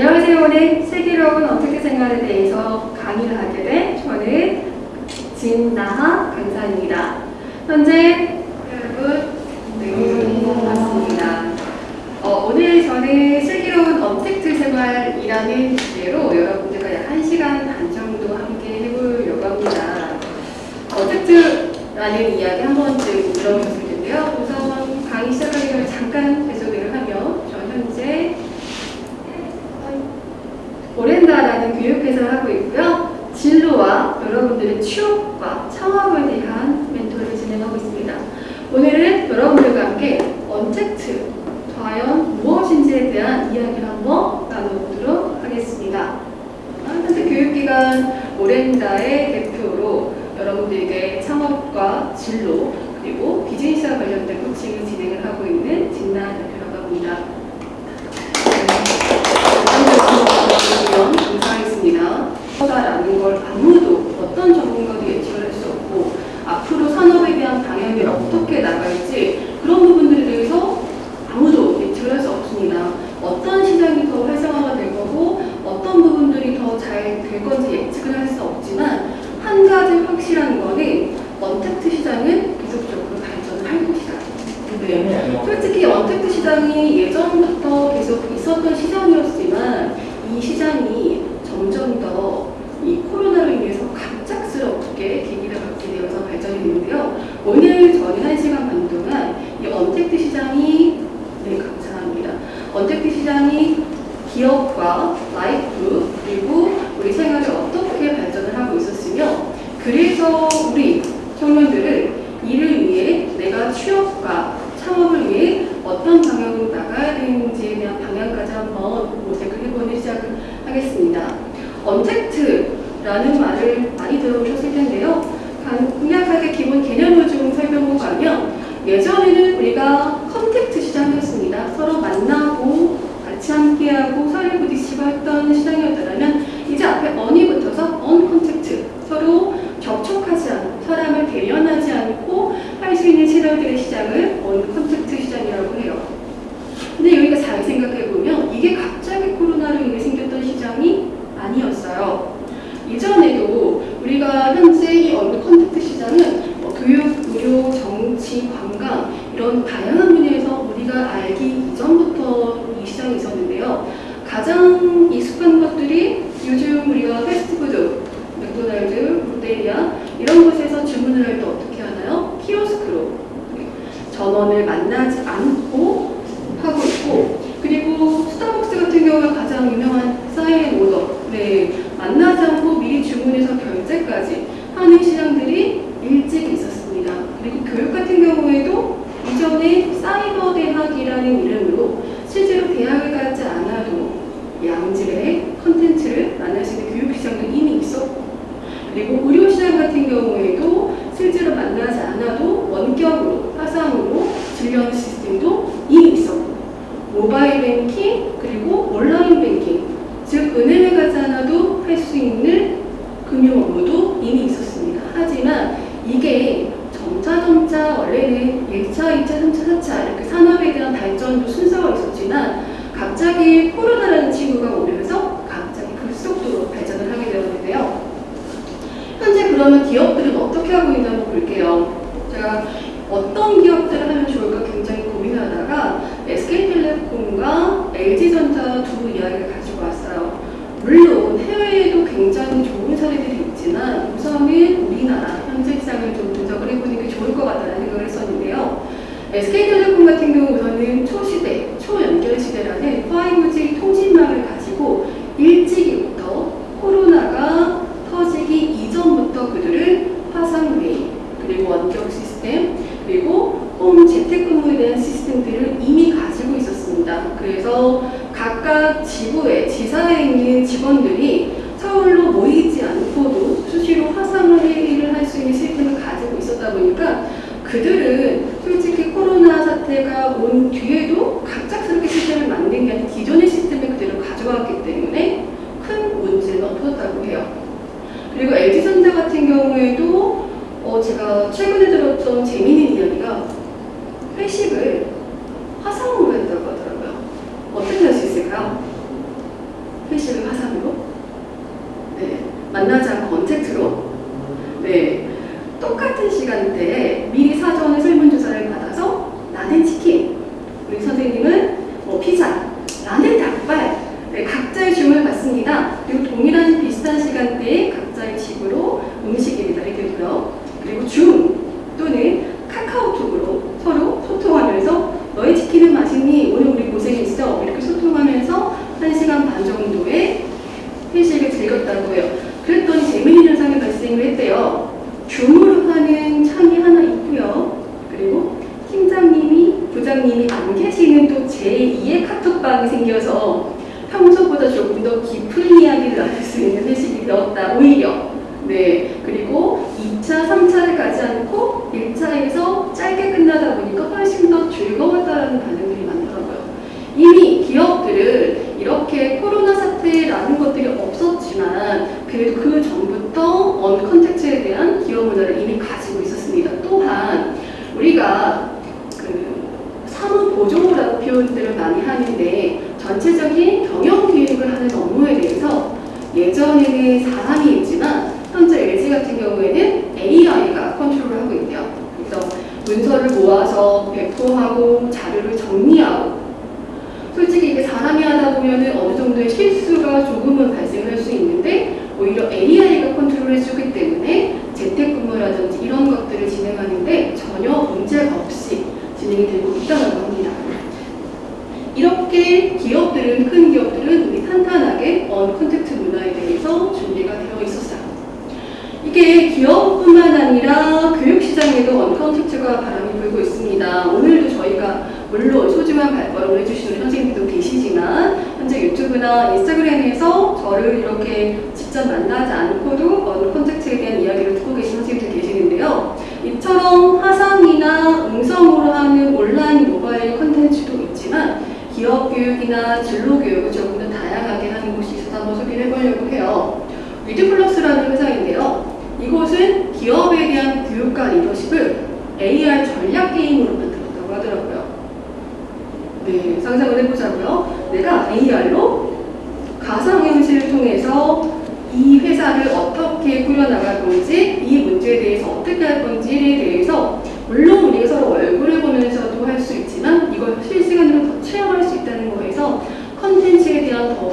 안녕하세요. 오늘 슬기로운 어떻게 생활에 대해서 강의를 하게 된 저는 진나하 강사입니다. 현재 여러분 네, 반갑습니다. 어, 오늘 저는 슬기로운 언택트 생활이라는 주제로 여러분들과 약 1시간 반 정도 함께 해보려고 합니다. 언택트라는 이야기 한 번쯤 들어보셨을 텐데요. 우선 강의 시작하기 전에 잠깐 배소개를 하면 저 현재 교육회사를 하고 있고요. 진로와 여러분들의 취업과 창업에 대한 멘토를 진행하고 있습니다. 오늘은 여러분들과 함께 언택트, 과연 무엇인지에 대한 이야기를 한번 나눠보도록 하겠습니다. 현재 교육기관 오렌다의 대표로 여러분들에게 창업과 진로 그리고 비즈니스와 관련된 코칭을 진행을 하고 있는 진나 대표라고 합니다. 감사하겠습니다. 라는 걸 아무도 어떤 전문가도 예측을 할 수 없고 앞으로 산업에 대한 방향이 어떻게 나갈지 그런 부분들에 대해서 아무도 예측을 할 수 없습니다. 어떤 시장이 더 활성화가 될 거고 어떤 부분들이 더 잘 될 건지 예측을 할 수 없지만 한 가지 확실한 거는 언택트 시장은 계속적으로 발전을 할 것이다. 네. 솔직히 언택트 시장이 예전부터 계속 있었던 시장이었지만 이 시장이 점점 더 이 코로나로 인해서 갑작스럽게 계기를 갖게 되어서 발전이 되는데요. 오늘 저는 한 시간 반 동안 이 언택트 시장이 네 감사합니다. 언택트 시장이 기업과 life 그리고 우리 생활에 어떻게 발전을 하고 있었으며 그래서 우리 청년들은 이를 위해 내가 취업과 창업을 위해 어떤 방향으로 나가야 되는지에 대한 방향까지 한번 모색을 해보는 시작을 하겠습니다. untact라는 말을 텐데요. 간략하게 기본 개념을 좀 설명을 가면 예전에는 우리가 contact 시장이었습니다. 서로 만나고 같이 함께하고 사회 부딪히고 했던 시장이었다면 이제 앞에 un이 붙어서 uncontact 서로 접촉하지 않고 사람을 대면하지 않고 할 수 있는 채널들의 시장을 uncontact 시장이라고 해요. 근데 여기가 잘 생각해보면 이게 갑 өмнө тэгээд 저를 이렇게 직접 만나지 않고도 어느 콘택트에 대한 이야기를 듣고 계신 선생님들 계시는데요. 이처럼 화상이나 음성으로 하는 온라인 모바일 콘텐츠도 있지만 기업 교육이나 진로 교육을 조금 더 다양하게 하는 곳이 있어서 한번 소개를 해보려고 해요. 위드플러스라는 회사인데요. 이곳은 기업에 대한 교육과 리더십을 AR 전략 게임으로 만들었다고 하더라고요. 네, 상상을 해보자고요. 내가 AR로 통해서 이 회사를 어떻게 꾸려나갈 건지 이 문제에 대해서 어떻게 할 건지에 대해서 물론 우리가 서로 얼굴을 보면서도 할 수 있지만 이걸 실시간으로 더 체험할 수 있다는 거에서 컨텐츠에 대한 더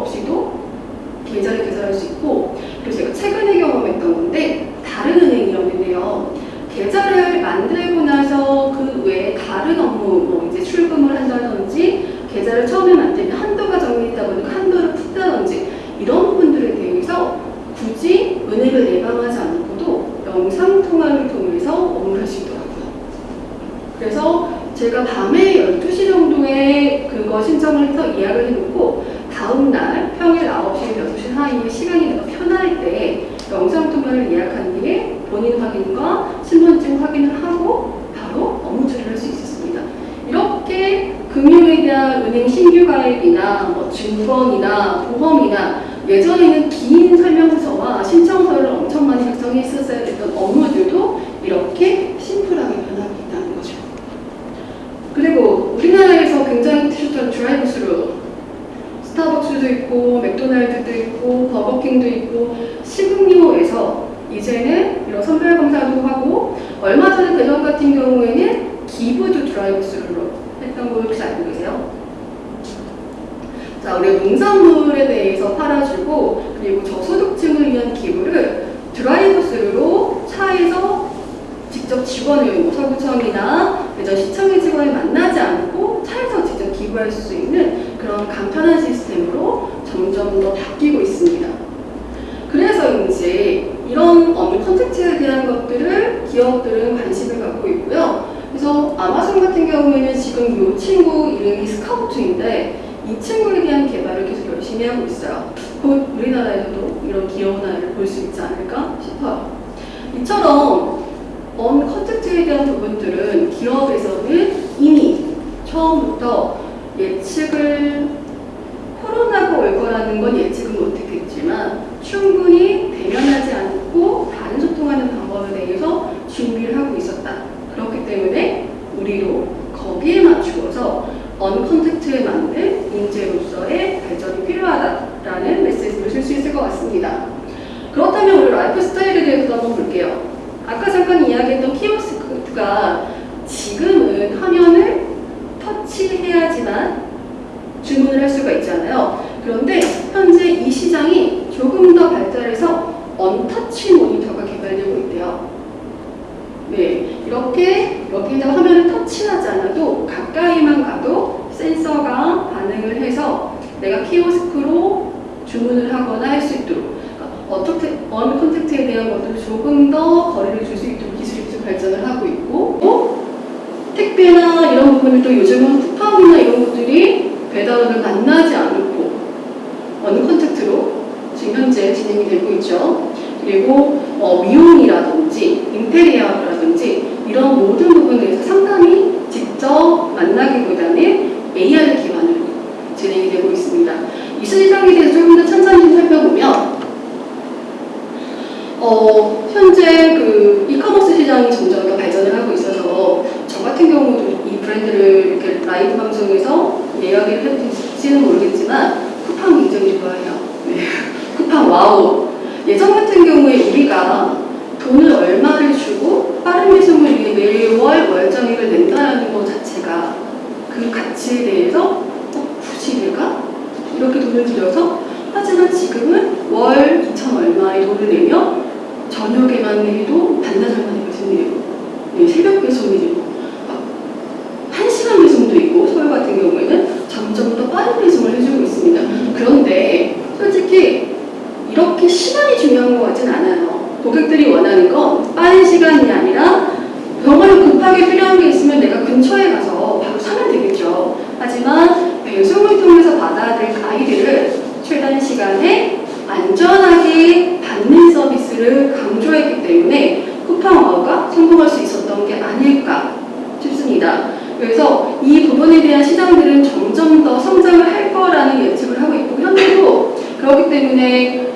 없이도 계좌를 개설할 수 있고 그리고 제가 최근에 경험했던 건데 다른 은행이었는데요. 계좌를 만들고 나서 그 외에 다른 업무 뭐 이제 출금을 한다든지 계좌를 처음에 만들면 한도가 정리했다 보니까 한도를 푼다든지 이런 부분들에 대해서 굳이 은행을 예방하지 않고도 영상통화를 통해서 업무를 하시더라고요. 그래서 제가 밤에 12시 정도에 그거 신청을 해서 예약을 해놓고 다음날 평일 9시, 6시 사이에 시간이 내가 편할 때 영상통화를 예약한 뒤에 본인 확인과 신분증 확인을 하고 바로 업무 처리를 할 수 있었습니다. 이렇게 금융에 대한 은행 신규 가입이나 뭐 증권이나 보험이나 예전에는 긴 설명서와 신청서를 엄청 많이 작성했었어야 했던 업무들도 이렇게 있고 맥도날드도 있고 버거킹도 있고 식음료에서 이제는 이런 선별 검사도 하고 얼마 전에 대전 같은 경우에는 기부도 드라이브스루로 했던 거 혹시 알고 계세요? 자, 우리 농산물에 대해서 팔아주고 그리고 저소득층을 위한 기부를 드라이브스루로 차에서 직접 직원을 뭐 서구청이나 시청의 직원을 만나지 않고 차에서 직접 기부할 수 있는 그런 간편한 시스템으로 점점 더 바뀌고 있습니다. 그래서인지 이런 업무 컨텐츠에 대한 것들을 기업들은 관심을 갖고 있고요. 그래서 아마존 같은 경우에는 지금 이 친구 이름이 스카우트인데 이 친구에 대한 개발을 계속 열심히 하고 있어요. 곧 우리나라에서도 이런 기업 하나를 볼 수 있지 않을까 싶어요. 이처럼 언 컨텐츠에 대한 부분들은 기업에서는 이미 처음부터 예측을 코로나가 올 거라는 건 예측은 못했겠지만 충분히 대면하지 않고 다른 소통하는 방법에 대해서 준비를 하고 있었다. 그렇기 때문에 우리도 거기에 맞추어서 uncontact에 맞는 인재로서의 발전이 필요하다라는 메시지를 쓸 수 있을 것 같습니다. 그렇다면 우리 라이프 스타일에 대해서도 한번 볼게요. 아까 잠깐 이야기했던 키오스크가 지금은 화면을 터치해야지만 주문을 할 수가 있잖아요. 그런데 현재 이 시장이 조금 더 발달해서 untouch 모니터가 개발되고 있대요. 네, 이렇게 여기다 화면을 터치하지 않아도 가까이만 가도 센서가 반응을 해서 내가 키오스크로 주문을 하거나 할 수 있도록 그러니까 어떻게 uncontact에 대한 것들을 조금 더 거리를 줄 수 있도록 기술이 계속 발전을 하고 있고 또 택배나 이런 부분을 또 요즘은 쿠팡이나 이런 것들이 배달원을 만나지 않고 uncontact로 지금 현재 진행이 되고 있죠. 그리고 어, 미용이라든지 인테리어라든지 이런 모든 부분에서 상담이 직접 만나기보다는 AR 기반으로 진행이 되고 있습니다. 이 시장에 대해서 조금 더 천천히 살펴보면 어, 현재 그 이커머스 시장이 점점 더 발전을 하고 있어서 저 같은 경우도 이 브랜드를 이렇게 라이브 방송에서 이야기를 해주실지는 모르겠지만 쿠팡 굉장히 좋아해요. 네. 쿠팡 와우. 예전 같은 경우에 우리가 돈을 얼마를 주고 빠른 배송을 위해 매월 월정액을 낸다는 것 자체가 그 가치에 대해서 어, 굳이 내가 이렇게 돈을 들여서 하지만 지금은 월 2천 얼마의 돈을 내며 저녁에만 해도 반나절 만에 배송이 되고 네, 새벽 배송이 되고 막 1시간 배송도 있고 서울 같은 경우에는 점점 더 빠른 배송을 해주고 있습니다. 그런데 솔직히 이렇게 시간이 중요한 것 같진 않아요. 고객들이 원하는 건 빠른 시간이 아니라 정말 급하게 필요한 게 있으면 내가 근처에 가서 바로 사면 되겠죠. 하지만 배송을 통해서 받아야 될 아이들을 최단 시간에 안전하게 받는 서비스를 강조했기 때문에 쿠팡와우가 성공할 수 있었던 게 아닐까 싶습니다. 그래서 이 부분에 대한 시장들은 점점 더 성장을 할 거라는 예측을 하고 있고 현재도 그렇기 때문에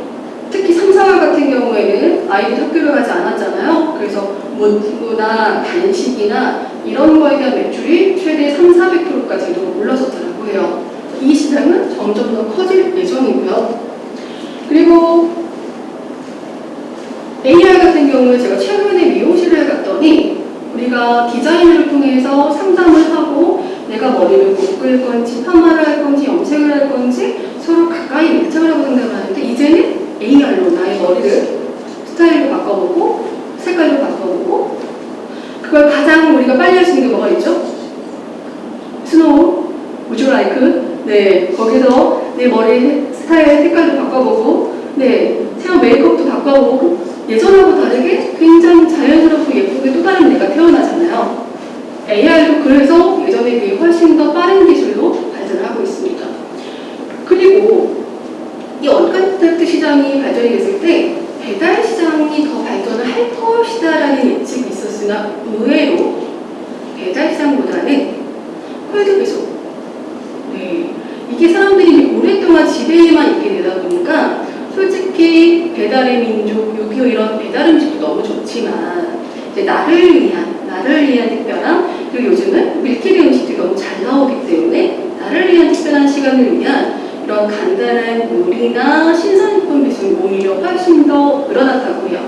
특히 삼성화 같은 경우에는 아이들 학교를 가지 않았잖아요. 그래서 문구나 간식이나 이런 거에 대한 매출이 최대 3, 400%까지도 올라섰다고 해요. 이 시장은 점점 더 커질 예정이고요. 그리고 AR 같은 경우에 제가 최근에 미용실을 갔더니 우리가 디자인을 통해서 상담을 하고 내가 머리를 묶을 건지 파마를 할 건지 염색을 할 건지 서로 가까이 밀착을 하고 상담을 하는데 이제는 AR로 나의 머리를 스타일로 바꿔보고 색깔로 바꿔보고 그걸 가장 우리가 빨리 할 수 있는 게 뭐가 있죠? 스노우, 유라이크 네 거기서 내 머리 스타일 색깔도 바꿔보고 네 헤어 메이크업도 바꿔보고 예전하고 다르게 굉장히 자연스럽고 예쁘게 또 다른 내가 태어나잖아요. AR도 그래서 예전에 비해 훨씬 더 빠른 기술로 발전을 하고 있습니다. 그리고 이 언컨택트 시장이 발전이 됐을 때 배달 시장이 더 발전을 할 것이다라는 예측이 있었으나 의외로 배달 시장보다는 콜드 배송 이게 사람들이 오랫동안 집에만 있게 되다 보니까 솔직히 배달의 민족, 6.25 이런 배달 음식도 너무 좋지만 이제 나를 위한, 나를 위한 특별한 그리고 요즘은 밀키리 음식들이 너무 잘 나오기 때문에 나를 위한 특별한 시간을 위한 이런 간단한 요리나 신선식품 배송이 오히려 훨씬 더 늘어났다고 해요.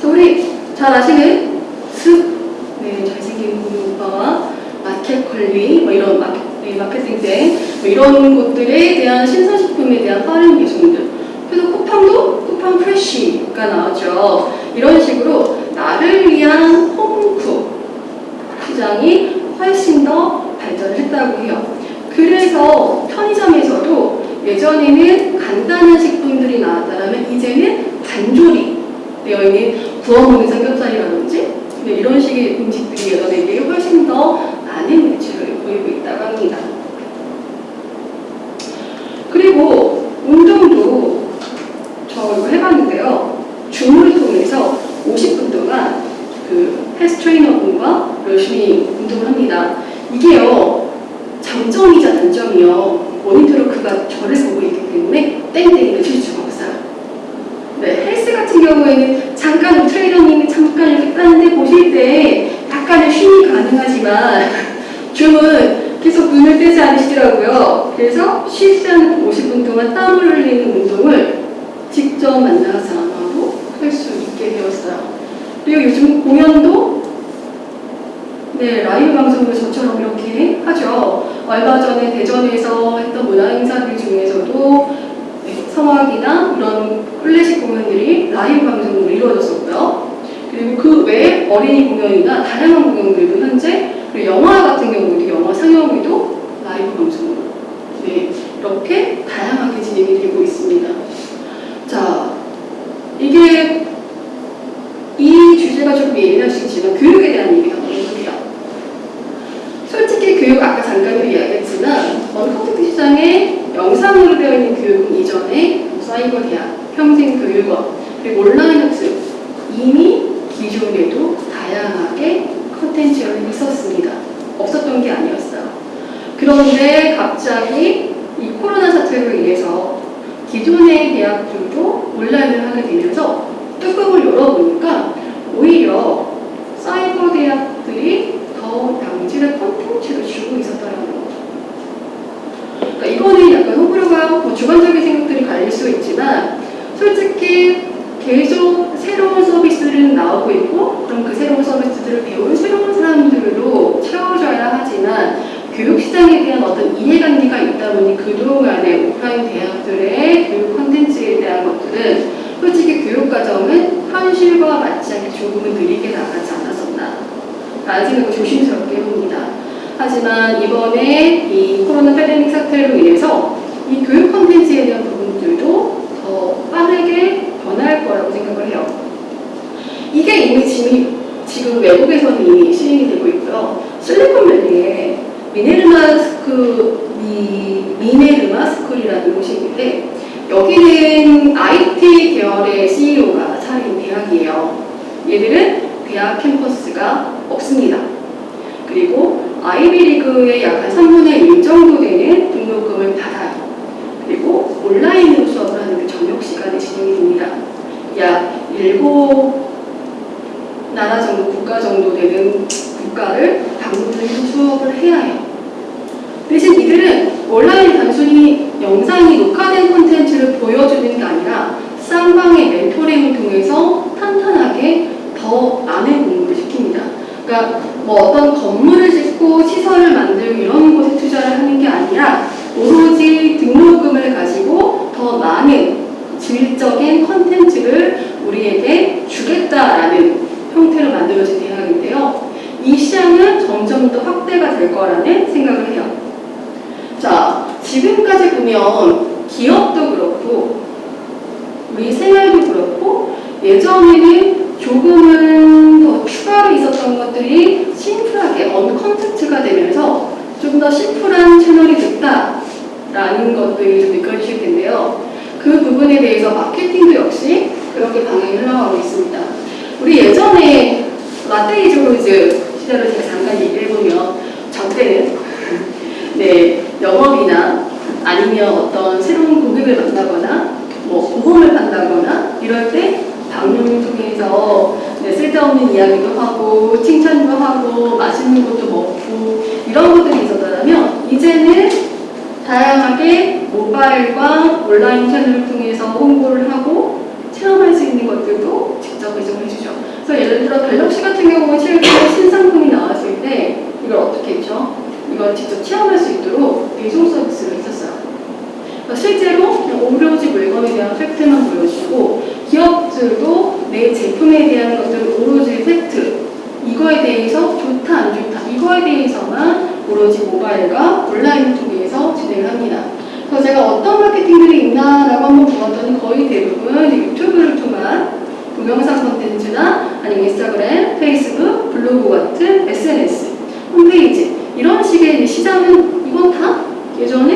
그래서 우리 잘 아시는 습, 네, 잘생긴 고유 오빠와 마켓 관리, 뭐 이런 마켓, 네, 마케팅店, 뭐 이런 곳들에 대한 신선식품에 대한 빠른 배송들. 그래서 쿠팡도 쿠팡 프레쉬가 나왔죠. 이런 식으로 나를 위한 홈쿠 시장이 훨씬 더 발전을 했다고 해요. 그래서 편의점에서도 예전에는 간단한 식품들이 나왔다면 이제는 반조리 되어 있는 구워 먹는 삼겹살이라든지 네, 이런 식의 음식들이 예전에 훨씬 더 많은 매출을 보이고 있다고 합니다. 그리고 운동도 저 이거 해봤는데요. 줌을 통해서 50분 동안 그 헬스 트레이너분과 열심히 운동을 합니다. 이게요, 장점이자 단점이요. 모니터로 그가 저를 보고 있기 때문에 땡땡이를 칠 수가 없어요. 네, 헬스 같은 경우에는 잠깐 트레이너님이 잠깐 이렇게 따는데 보실 때 약간의 쉼이 가능하지만 줌은 계속 눈을 떼지 않으시더라고요. 그래서 쉬지 않고 50분 동안 땀을 흘리는 운동을 직접 만나서 하고 할 수 있게 되었어요. 그리고 요즘 공연도 네, 라이브 방송을 저처럼 이렇게 하죠. 얼마 전에 대전에서 했던 문화 행사들 중에서도 네, 성악이나 이런 클래식 공연들이 라이브 방송으로 이루어졌었고요. 그리고 그 외에 어린이 공연이나 다양한 공연들도 현재 그리고 영화 같은 경우도 영화 상영회도 라이브 방송으로 네, 이렇게 다양하게 진행이 되고 있습니다. 자, 이게 이 주제가 수 있지만 교육에 대한 얘기가 너무 해요. 솔직히 교육 아까 잠깐 이야기했지만 어느 콘텐츠 시장에 영상으로 되어 있는 교육은 이전에 사이버 대학, 평생교육원, 그리고 온라인 학습 이미 기존에도 다양하게 콘텐츠가 있었습니다. 없었던 게 아니었어요. 그런데 갑자기 이 코로나 사태로 인해서 기존의 대학들도 온라인을 하게 되면서 뚜껑을 열어보니까 오히려 사이버 대학들이 더 양질의 콘텐츠를 주고 있었다는 거죠. 그러니까 이거는 약간 호불호가 뭐 주관적인 생각들이 갈릴 수 있지만 솔직히 계속 새로운 서비스는 나오고 있고 그럼 그 새로운 서비스들을 배운 새로운 사람들로 채워져야 하지만 교육 시장에 대한 어떤 이해관계가 있다 보니 그동안의 오프라인 대학들의 교육 콘텐츠에 대한 것들은 솔직히 교육 과정은 현실과 맞지 않게 조금은 느리게 나가지 않았었나 라는 생각을 조심스럽게 해봅니다. 하지만 이번에 이 코로나 패데믹 사태로 인해서 이 교육 콘텐츠에 대한 부분들도 더 빠르게 변할 거라고 생각을 해요. 이게 이미 지금 외국에서는 이미 시행이 되고 있고요. 실리콘밸리에 미네르바 스쿨, 미, 미네르바 스쿨이라는 있는데 여기는 IT 계열의 CEO가 차린 대학이에요. 얘들은 대학 캠퍼스가 없습니다. 그리고 아이비리그의 약 한 3분의 1 정도 되는 등록금을 받아요. 그리고 온라인으로 수업을 하는 게 저녁 시간에 진행이 됩니다. 약 7 나라 정도, 국가 정도 되는 국가를 방문을 해서 수업을 해야 해요. 대신 이들은 온라인 단순히 영상이 녹화된 콘텐츠를 보여주는 게 아니라 쌍방의 멘토링을 통해서 탄탄하게 더 많은 공부를 시킵니다. 그러니까 뭐 어떤 건물을 짓고 시설을 만들고 이런 곳에 투자를 하는 게 아니라 오로지 등록금을 가지고 더 많은 질적인 컨텐츠를 우리에게 주겠다라는 형태로 만들어진 대학인데요. 이 시장은 점점 더 확대가 될 거라는 생각을 해요. 자, 지금까지 보면 기업도 그렇고 우리 생활도 그렇고 예전에는 조금은 더 추가로 있었던 것들이 심플하게 uncontact가 되면서 좀 더 심플한 채널이 됐다라는 것들이 좀 느껴지실 텐데요. 그 부분에 대해서 마케팅도 역시 그렇게 방향이 흘러가고 있습니다. 우리 예전에 Latte is horse 시절을 제가 잠깐 얘기를 해보면 저 때는 네 영업이나 아니면 어떤 새로운 고객을 만나거나 뭐 보험을 판다거나 이럴 때 방송을 통해서 네, 쓸데없는 이야기도 하고 칭찬도 하고 맛있는 것도 먹고 이런 것들이 있었다면 이제는 다양하게 모바일과 온라인 채널을 통해서 홍보를 하고 체험할 수 있는 것들도 직접 배송을 해주죠. 그래서 예를 들어 갤럭시 같은 경우는 실제 신상품이 나왔을 때 이걸 어떻게 했죠? 이걸 직접 체험할 수 있도록 배송 서비스를 했었어요. 실제로 오로지 물건에 대한 팩트만 보여주고 기업들도 내 제품에 대한 것들 오로지 팩트 이거에 대해서 좋다 안 좋다 이거에 대해서만 오로지 모바일과 온라인을 통해서 진행을 합니다. 그래서 제가 어떤 마케팅들이 있나라고 한번 보았더니 거의 대부분 유튜브를 통한 동영상 콘텐츠나 아니면 인스타그램, 페이스북, 블로그 같은 SNS, 홈페이지 이런 식의 시장은 이건 다 예전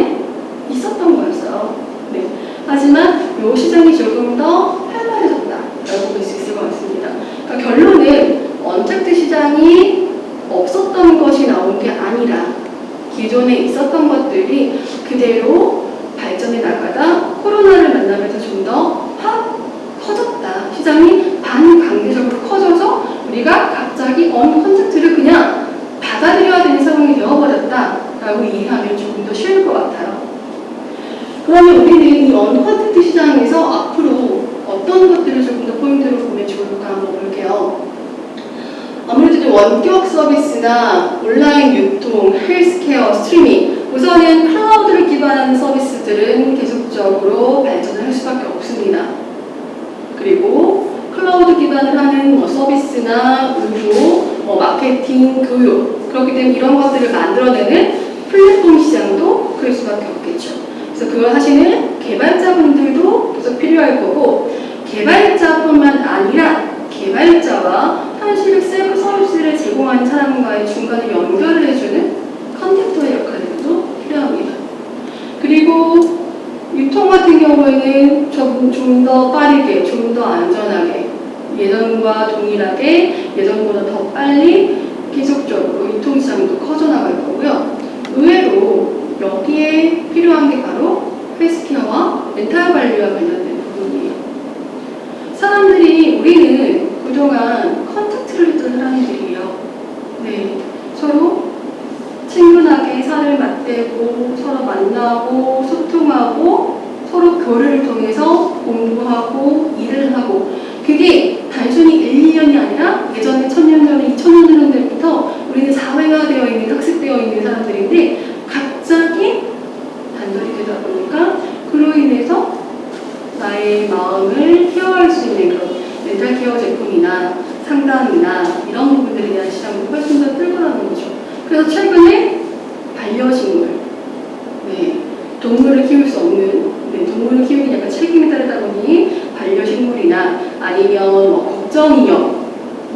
아니면 뭐 걱정인형,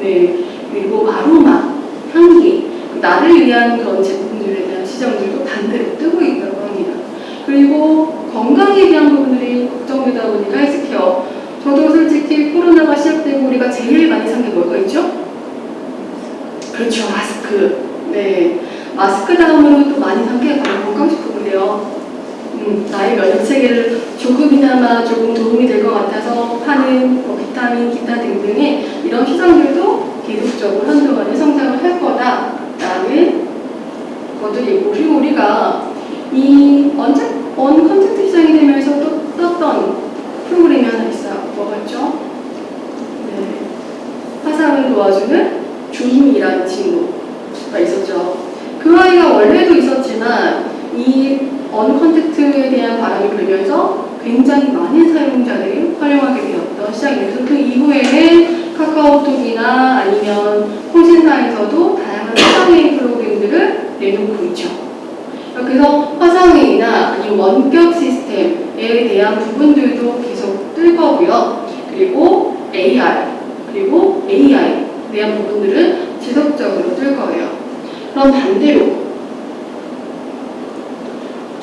네, 그리고 아로마, 향기, 나를 위한 그런 제품들에 대한 시장들도 반대로 뜨고 있다고 합니다. 그리고 건강에 대한 부분들이 걱정되다 보니까 헬스케어. 저도 솔직히 코로나가 시작되고 우리가 제일 많이 산 게 뭘까 있죠? 그렇죠, 마스크. 네. 마스크 다음으로 또 많이 산 게 바로 건강식품이래요. 음, 나의 면역 체계를 조금이나마 조금 도움이 될 것 같아서 파는 뭐 비타민, 기타 등등의 이런 시장들도 계속적으로 한동안에 성장을 할 거다라는 것도 있고 그리고 우리가 이 언제 uncontact 시장이 되면서 또 떴던 프로그램이 하나 있어요. 뭐가 있죠? 네. 화상을 도와주는 줌이라는 친구가 있었죠. 그 아이가 원래도 있었지만 이 uncontact에 대한 바람이 불면서 굉장히 많은 사용자들이 활용하게 되었던 시장이에요. 그 이후에는 카카오톡이나 아니면 통신사에서도 다양한 화상회의 프로그램들을 내놓고 있죠. 그래서 화상회의나 아니면 원격 시스템에 대한 부분들도 계속 뜰 거고요. 그리고 AR, 그리고 AI에 대한 부분들은 지속적으로 뜰 거예요. 그럼 반대로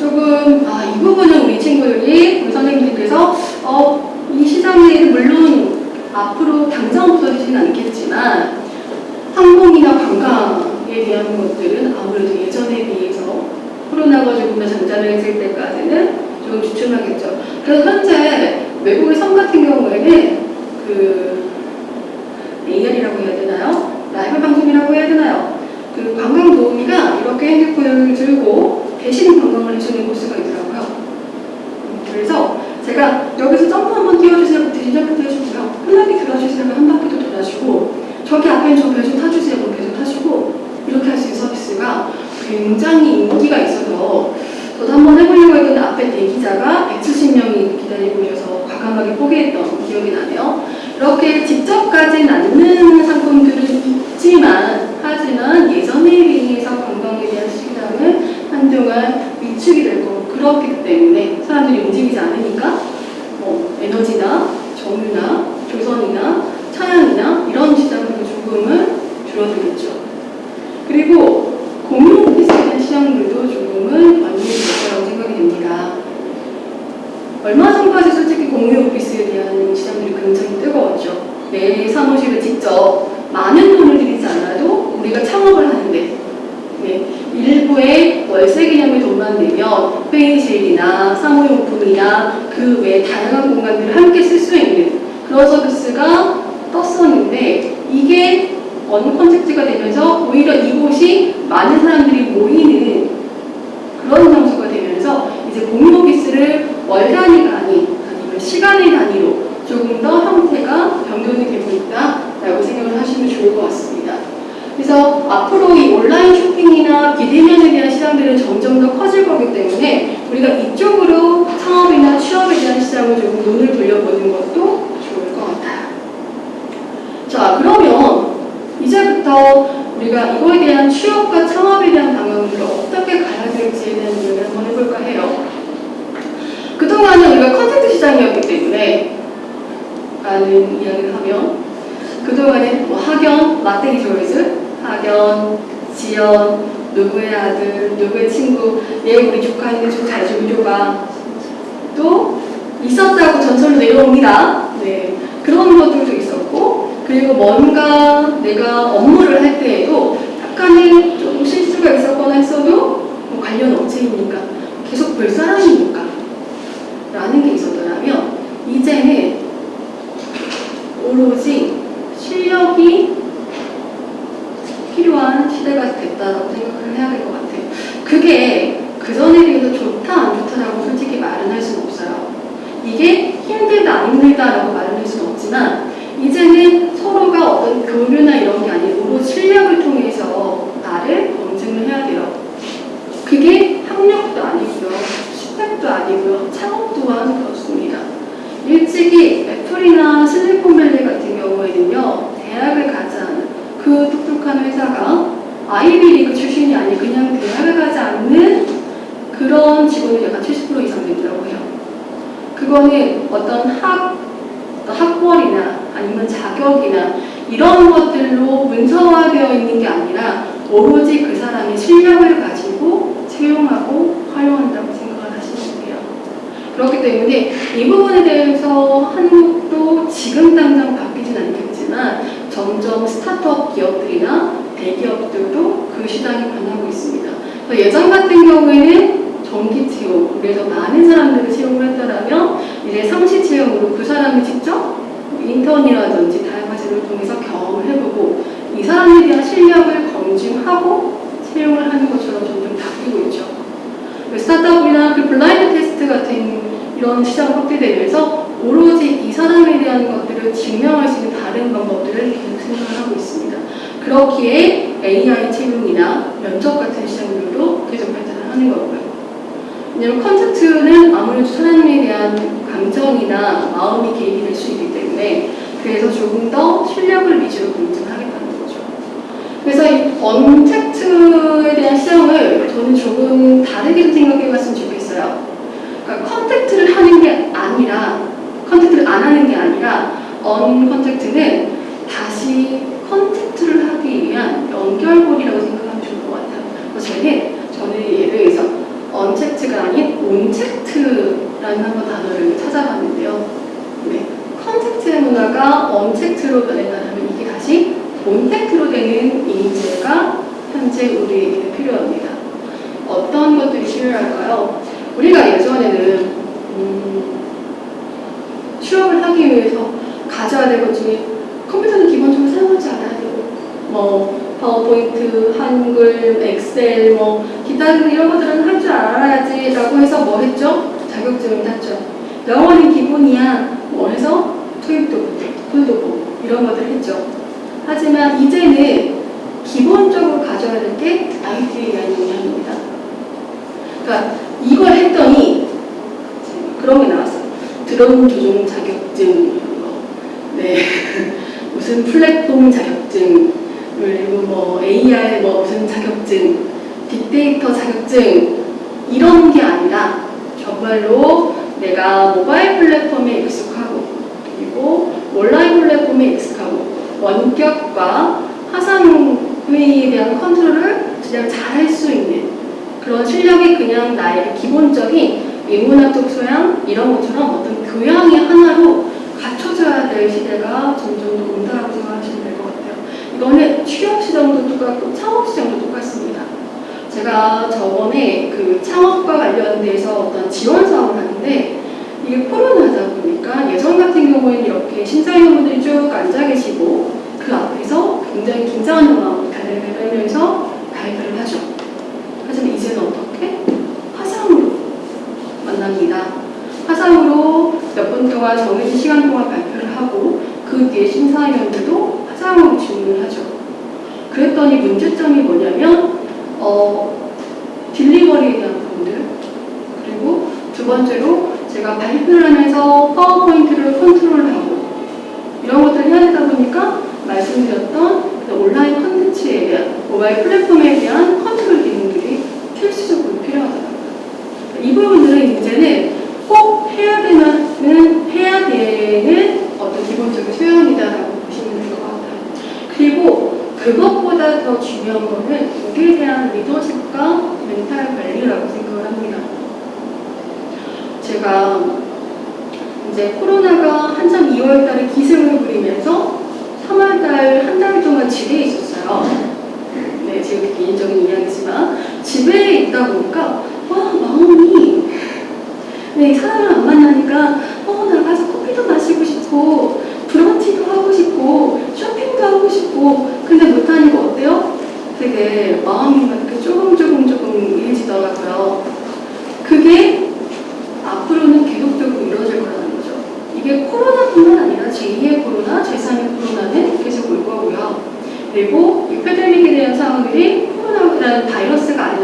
조금 아, 이 부분은 우리 친구들이 우리 선생님들께서 어, 이 시장에 물론 앞으로 당장 없어지지는 않겠지만 항공이나 관광에 대한 것들은 아무래도 예전에 비해서 코로나가 조금 더 잔잔했을 때까지는 조심하겠죠. 그래서 현재 외국의 섬 같은 경우에는 그 AR이라고 해야 되나요? 라이브 방송이라고 해야 되나요? 그 관광 도우미가 이렇게 핸드폰을 들고 대신 관광을 해주는 코스가 있더라고요. 음, 그래서 제가 여기서 점프 한번 띄워주세요. 대신 점프 해주고요. 편하게 들어주세요. 한 바퀴도 돌아주고 저기 앞에 저배좀 타주세요. 그럼 배좀 타주고 이렇게 할 수 있는 서비스가 굉장히 인기가 있어서 저도 한번 해보려고 했는데 앞에 대기자가 170명이 기다리고 계셔서 과감하게 포기했던 기억이 나네요. 이렇게 직접까지는 않는 상품들은 있지만 예전에 비해서 관광에 대한 시장은 한동안 위축이 그렇기 때문에 사람들이 움직이지 않으니까 아니고요. 스펙도 아니고요. 창업 또한 그렇습니다. 일찍이 애플이나 실리콘밸리 같은 경우에는요, 대학을 가지 않은 그 똑똑한 회사가 아이비리그 출신이 아닌 그냥 대학을 가지 않는 그런 직원이 약간 70% 이상 된다고 해요. 그거는 어떤 학, 학벌이나 아니면 자격이나 이런 것들로 문서화되어 있는 게 아니라 오로지 그 사람이 실력을 가지고 채용하고. 그렇기 때문에 이 부분에 대해서 한국도 지금 당장 바뀌진 않겠지만 점점 스타트업 기업들이나 대기업들도 그 시장이 변하고 있습니다. 예전 같은 경우에는 정기 채용, 그래서 많은 사람들을 채용을 했더라면 이제 상시 채용으로 그 사람이 직접 인턴이라든지 다양한 제도를 통해서 경험을 해보고 이 사람에 대한 실력을 검증하고 채용을 하는 것처럼 점점 바뀌고 있죠. 그 스타트업이나 그 블라인드 테스트 같은 이런 시장 확대되면서 오로지 이 사람에 대한 것들을 증명할 수 있는 다른 방법들을 계속 생각을 하고 있습니다. 그렇기에 AI 채용이나 면접 같은 시장들도 계속 발전을 하는 거고요. 왜냐면 컨텐츠는 아무래도 사람에 대한 감정이나 마음이 개입이 될 수 있기 때문에 그래서 조금 더 실력을 위주로 거죠. 그래서 이 untact에 대한 시장을 저는 조금 다르게 생각해 봤으면 좋겠어요. 그러니까 contact를 하는 게 아니라 contact를 안 하는 게 아니라 uncontact는 다시 contact를 하기 위한 연결고리라고 생각하면 좋을 것 같아요. 저는 저는 예를 들어서 untact가 아닌 ontact라는 한번 단어를 찾아봤는데요. 네. contact의 문화가 untact로 변했다면 이게 다시 ontact로 되는 인재가 현재 우리에게 필요합니다. 어떤 것들이 필요할까요? 우리가 예전에는 하기 위해서 가져야 될 것 중에 컴퓨터는 기본적으로 사용할 줄 알아야 되고 뭐 파워포인트, 한글, 엑셀, 뭐 기타 등 이런 것들은 할 줄 알아야지 라고 해서 뭐 했죠? 자격증을 땄죠. 영어는 기본이야. 뭐 해서 토익도 토익도 보고 이런 것들 했죠. 하지만 이제는 기본적으로 가져야 될게 IT에 대한 역량입니다. 그러니까 이걸 했더니 그런 게 나왔어요. 드론 조종 자격증, 뭐, 네. 무슨 플랫폼 자격증, 그리고 뭐 AR 뭐 무슨 자격증, 빅데이터 자격증. 이런 게 아니라 정말로 내가 모바일 플랫폼에 익숙하고 그리고 온라인 플랫폼에 익숙하고 원격과 화상 회의에 대한 컨트롤을 그냥 잘할 수 있는 그런 실력이 그냥 나의 기본적인 인문학적 소양 이런 것처럼 어떤 교양의 하나로 갖춰져야 될 시대가 점점 더 온다고 생각하시면 될 것 같아요. 이거는 취업 시장도 똑같고 창업 시장도 똑같습니다. 제가 저번에 그 창업과 관련돼서 어떤 지원 사업을 하는데 이게 코로나다 보니까 예전 같은 경우에는 이렇게 심사위원분들이 쭉 앉아 계시고 그 앞에서 굉장히 긴장한 마음으로 달려면서 발표를 하죠. 하지만 이제는 어떻게? 화상으로 만납니다. 화상으로 몇 분 동안 정해진 시간 동안 발표를 하고 그 뒤에 심사위원들도 화상으로 질문을 하죠. 그랬더니 문제점이 뭐냐면 어, delivery에 대한 부분들 두 번째로 제가 발표를 하면서 파워포인트를 컨트롤하고 이런 것들을 해야 되다 보니까 말씀드렸던 그 온라인 컨텐츠에 대한 모바일 플랫폼에 대한 컨트롤 기능들이 필수적으로 필요하더라고요. 이 부분들은 이제는 꼭 해야 되는 해야 되는 어떤 기본적인 소양이다라고 보시면 될 것 같아요. 그리고 그것보다 더 중요한 거는 여기에 대한 리더십과 멘탈 관리라고 생각을 합니다. 제가 이제 코로나가 한참 2월 달에 기승을 부리면서 3월 달 한 달 동안 집에 있었어요. 네, 지금 개인적인 이야기지만 집에 있다 보니까 와 마음이 네 사람을 안 만나니까 어 나가서 커피도 마시고 싶고 브런치도 하고 싶고 쇼핑도 하고 싶고 근데 못하니까 어때요? 되게 마음이 막 이렇게 조금 조금 조금 이해지더라고요. 그게 앞으로는 계속적으로 이루어질 거라는 거죠. 이게 코로나뿐만 아니라 제2의 코로나, 제3의 코로나는 계속 올 거고요. 그리고 이 패데믹에 대한 상황들이 코로나라는 바이러스가 아니더라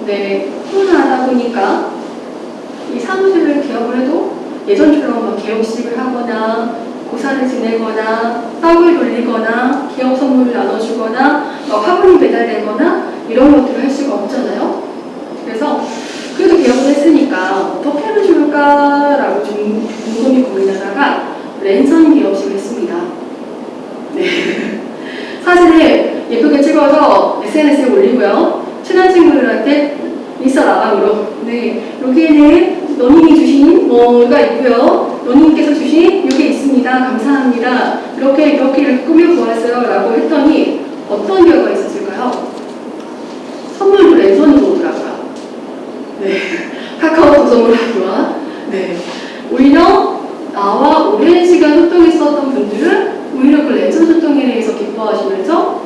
근데 코로나 하다 보니까 이 사무실을 된다고 해도 예전처럼 막 개업식을 하거나 고사를 지내거나 떡을 돌리거나 기업 선물을 나눠주거나 막 화분이 배달되거나 이런 것들을 할 수가 없잖아요. 그래서 그래도 개업을 했으니까 어떻게 하면 좋을까라고 좀 곰곰이 고민하다가 랜선 기업식을 했습니다. 네. 사진을 예쁘게 찍어서 SNS에 올리고요. 인스타 라방으로 네 여기에는 너님이 주신 뭐가 있고요. 너님께서 주신 이게 있습니다. 감사합니다. 이렇게 이렇게 꾸며 보았어요. 라고 했더니 어떤 결과가 있었을까요? 선물도 랜선으로 오더라고요. 네. 카카오톡 선물하기와 네. 오히려 나와 오랜 시간 소통했었던 분들은 오히려 그 랜선 소통에 대해서 기뻐하시면서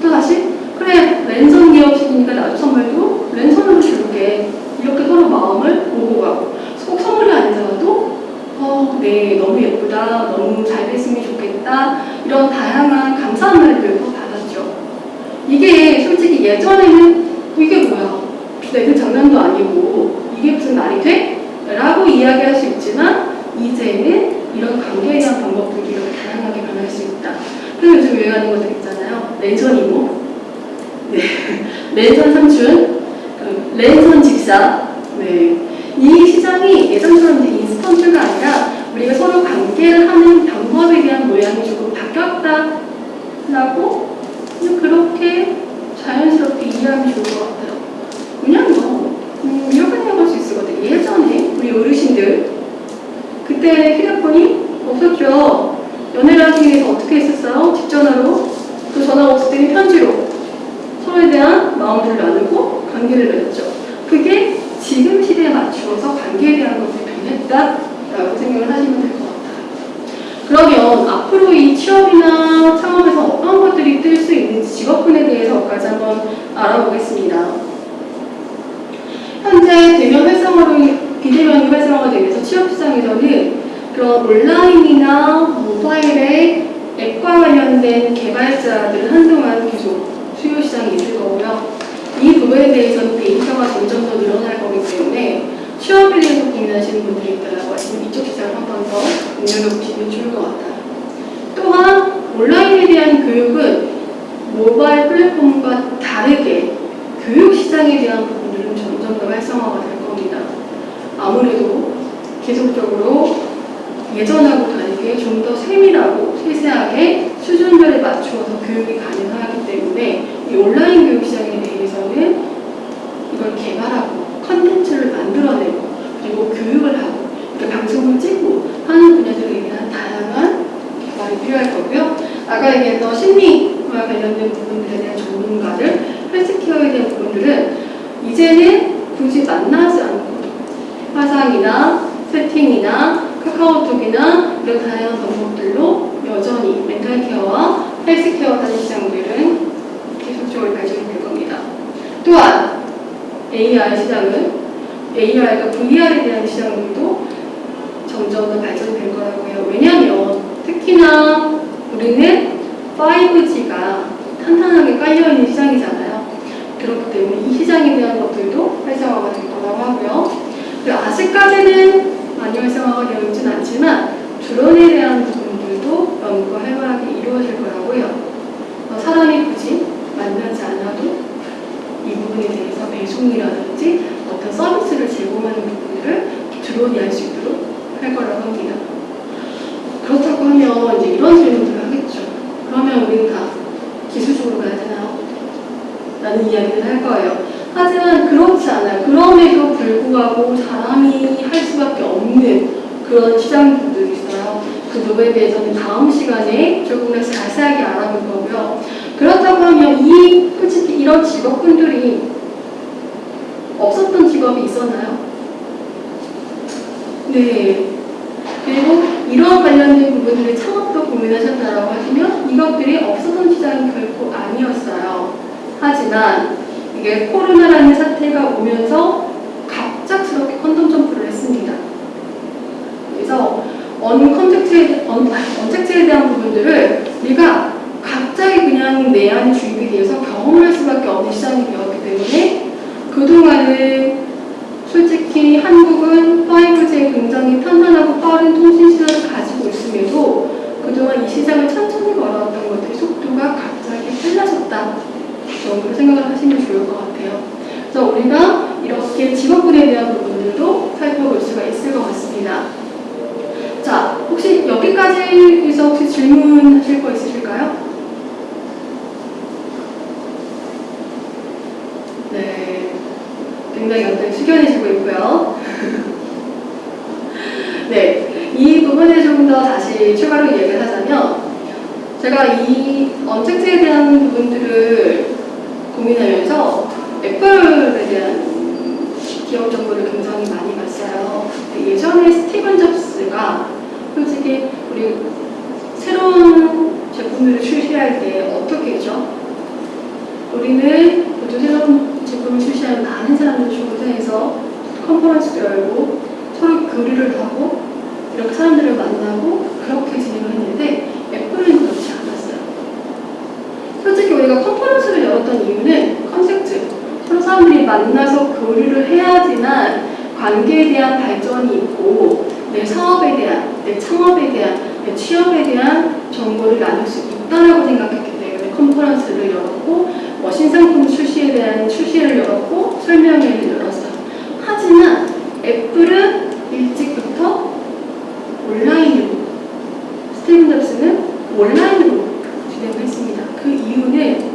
또 다시 그래 랜선 기업식이니까 나도 선물도 랜선으로 줄게. 이렇게 서로 마음을 오고 가고. 꼭 선물이 아니더라도 어, 네 너무 예쁘다. 너무 잘 됐으면 좋겠다. 이런 다양한 감사한 말들을 받았죠. 이게 솔직히 예전에는 이게 뭐야? 내 그 장난도 아니고 이게 무슨 말이 돼? 라고 이야기할 수 있지만 이제는 이런 관계에 대한 방법들이 다양하게 변할 수 있다. 그래서 요즘 유행하는 것들 있잖아요. 랜선 이모, 네. 랜선 그 랜선 집사. 네. 이 시장이 예전처럼 인스턴트가 아니라 우리가 서로 관계를 하는 방법에 대한 모양이 조금 바뀌었다라고 그렇게 자연스럽게 이해하면 좋을 것 같아요. 그냥 뭐 음, 이렇게 생각할 수 있을 것 같아요. 예전에 우리 어르신들 그때 휴대폰이 없었죠. 연애를 하기 위해서 어떻게 했었어요? 직전화로 또 전화가 없을 때는 편지로 서로에 대한 마음을 나누고 관계를 맺었죠. 그게 지금 시대에 맞추어서 관계에 대한 것들이 변했다라고 생각을 하시면 될 것 같아요. 그러면 앞으로 이 취업이나 창업에서 어떤 것들이 뜰 수 있는지 직업군에 대해서까지 한번 알아보겠습니다. 현재 대면 활성화로 비대면이 활성화가 되면서 취업 시장에서는 그런 온라인이나 모바일의 앱과 관련된 개발자들은 한동안 계속 수요 시장이 있을 거고요. 이 부분에 대해서는 데이터가 점점 더 늘어날 거기 때문에 취업에 대해서 고민하시는 분들이 있다고 하시면 이쪽 시장을 한 번더 눈여겨보시면 좋을 것 같아요. 또한 온라인에 대한 교육은 모바일 플랫폼과 다르게 교육 시장에 대한 부분들은 점점 더 활성화가 될 겁니다. 아무래도 계속적으로 예전하고 다르게 좀 더 세밀하고 세세하게 수준별에 맞추어서 교육이 가능하기 때문에 이 온라인 교육 시장에 대해서는 이걸 개발하고 컨텐츠를 만들어내고 그리고 교육을 하고 이렇게 방송을 찍고 하는 분야들에 대한 다양한 개발이 필요할 거고요. 아까 얘기했던 심리와 관련된 부분들에 대한 전문가들, 헬스케어에 대한 부분들은 이제는 굳이 만나지 않고 화상이나 세팅이나 카카오톡이나 이런 다양한 방법들로 여전히 멘탈케어와 헬스케어 하는 시장들은 계속적으로 발전이 될 겁니다. 또한 AI 시장은 AI가 VR에 대한 시장들도 점점 더 발전될 거라고 해요. 왜냐하면 특히나 우리는 5G가 탄탄하게 깔려있는 시장이잖아요. 그렇기 때문에 이 시장에 대한 것들도 활성화가 될 거라고 하고요. 그리고 아직까지는 많이 활성화가 되어 있진 않지만 드론에 대한 부분들도 연구가 활발하게 이루어질 거라고 해요. 어, 사람이 굳이 만나지 않아도 이 부분에 대해서 배송이라든지 어떤 서비스를 제공하는 부분들을 드론이 할 수 있도록 할 거라고 합니다. 그렇다고 하면 이제 이런 질문들을 하겠죠. 그러면 우리는 다 기술적으로 가야 되나요? 라는 이야기를 할 거예요. 하지만 그렇지 않아요. 그럼에도 불구하고 사람이 할 수밖에 없는 그런 시장들이 있어요. 그 부분에 대해서는 다음 시간에 조금 더 자세하게 알아볼 거고요. 그렇다고 하면 이 솔직히 이런 직업군들이 없었던 직업이 있었나요? 네. 그리고 이런 관련된 부분들을 창업도 고민하셨다라고 하시면 이것들이 없었던 시장이 결코 아니었어요. 하지만 이게 코로나라는 사태가 오면서 갑작스럽게 컨텀 점프를 했습니다. 그래서 uncontact에, 언, untact에 대한 부분들을 우리가 갑자기 그냥 내 안에 주입이 되어서 경험할 수밖에 없는 시장이 되었기 때문에 그동안은 솔직히 한국은 5G에 굉장히 탄탄하고 빠른 통신 시장을 가지고 있음에도 그동안 이 시장을 천천히 걸어왔던 것들이 속도가 갑자기 빨라졌다 정도로 생각을 하시면 좋을 것 같아요. 그래서 우리가 이렇게 직업군에 대한 부분들도 살펴볼 수가 있을 것 같습니다. 자, 혹시 여기까지에서 혹시 질문하실 거 있으실까요? 네, 굉장히 굉장히 숙연해지고 있고요. 네, 이 부분에 좀 더 다시 추가로 이야기를 하자면 제가 이 언택트에 대한 부분들을 고민하면서 애플에 대한 기업 정보를 굉장히 많이 봤어요. 근데 예전에 스티븐 잡스가 솔직히 우리 새로운 제품들을 출시할 때 어떻게 했죠? 우리는 보통 새로운 제품을 출시하면 많은 사람들이 초대해서 컨퍼런스를 열고 서로 교류를 하고 이렇게 사람들을 만나고 그렇게 진행을 했는데 애플은 그렇지 않았어요. 솔직히 우리가 컨퍼런스를 열었던 이유는 컨셉트 서로 사람들이 만나서 교류를 해야지만 관계에 대한 발전이 있고 내 사업에 대한, 내 창업에 대한, 내 취업에 대한 정보를 나눌 수 있다라고 생각했기 때문에 컨퍼런스를 열었고 뭐 신상품 출시에 대한 출시를 열었고 설명회를 열었어요. 하지만 애플은 일찍부터 온라인으로 스티븐 잡스는 온라인으로 진행을 했습니다. 그 이유는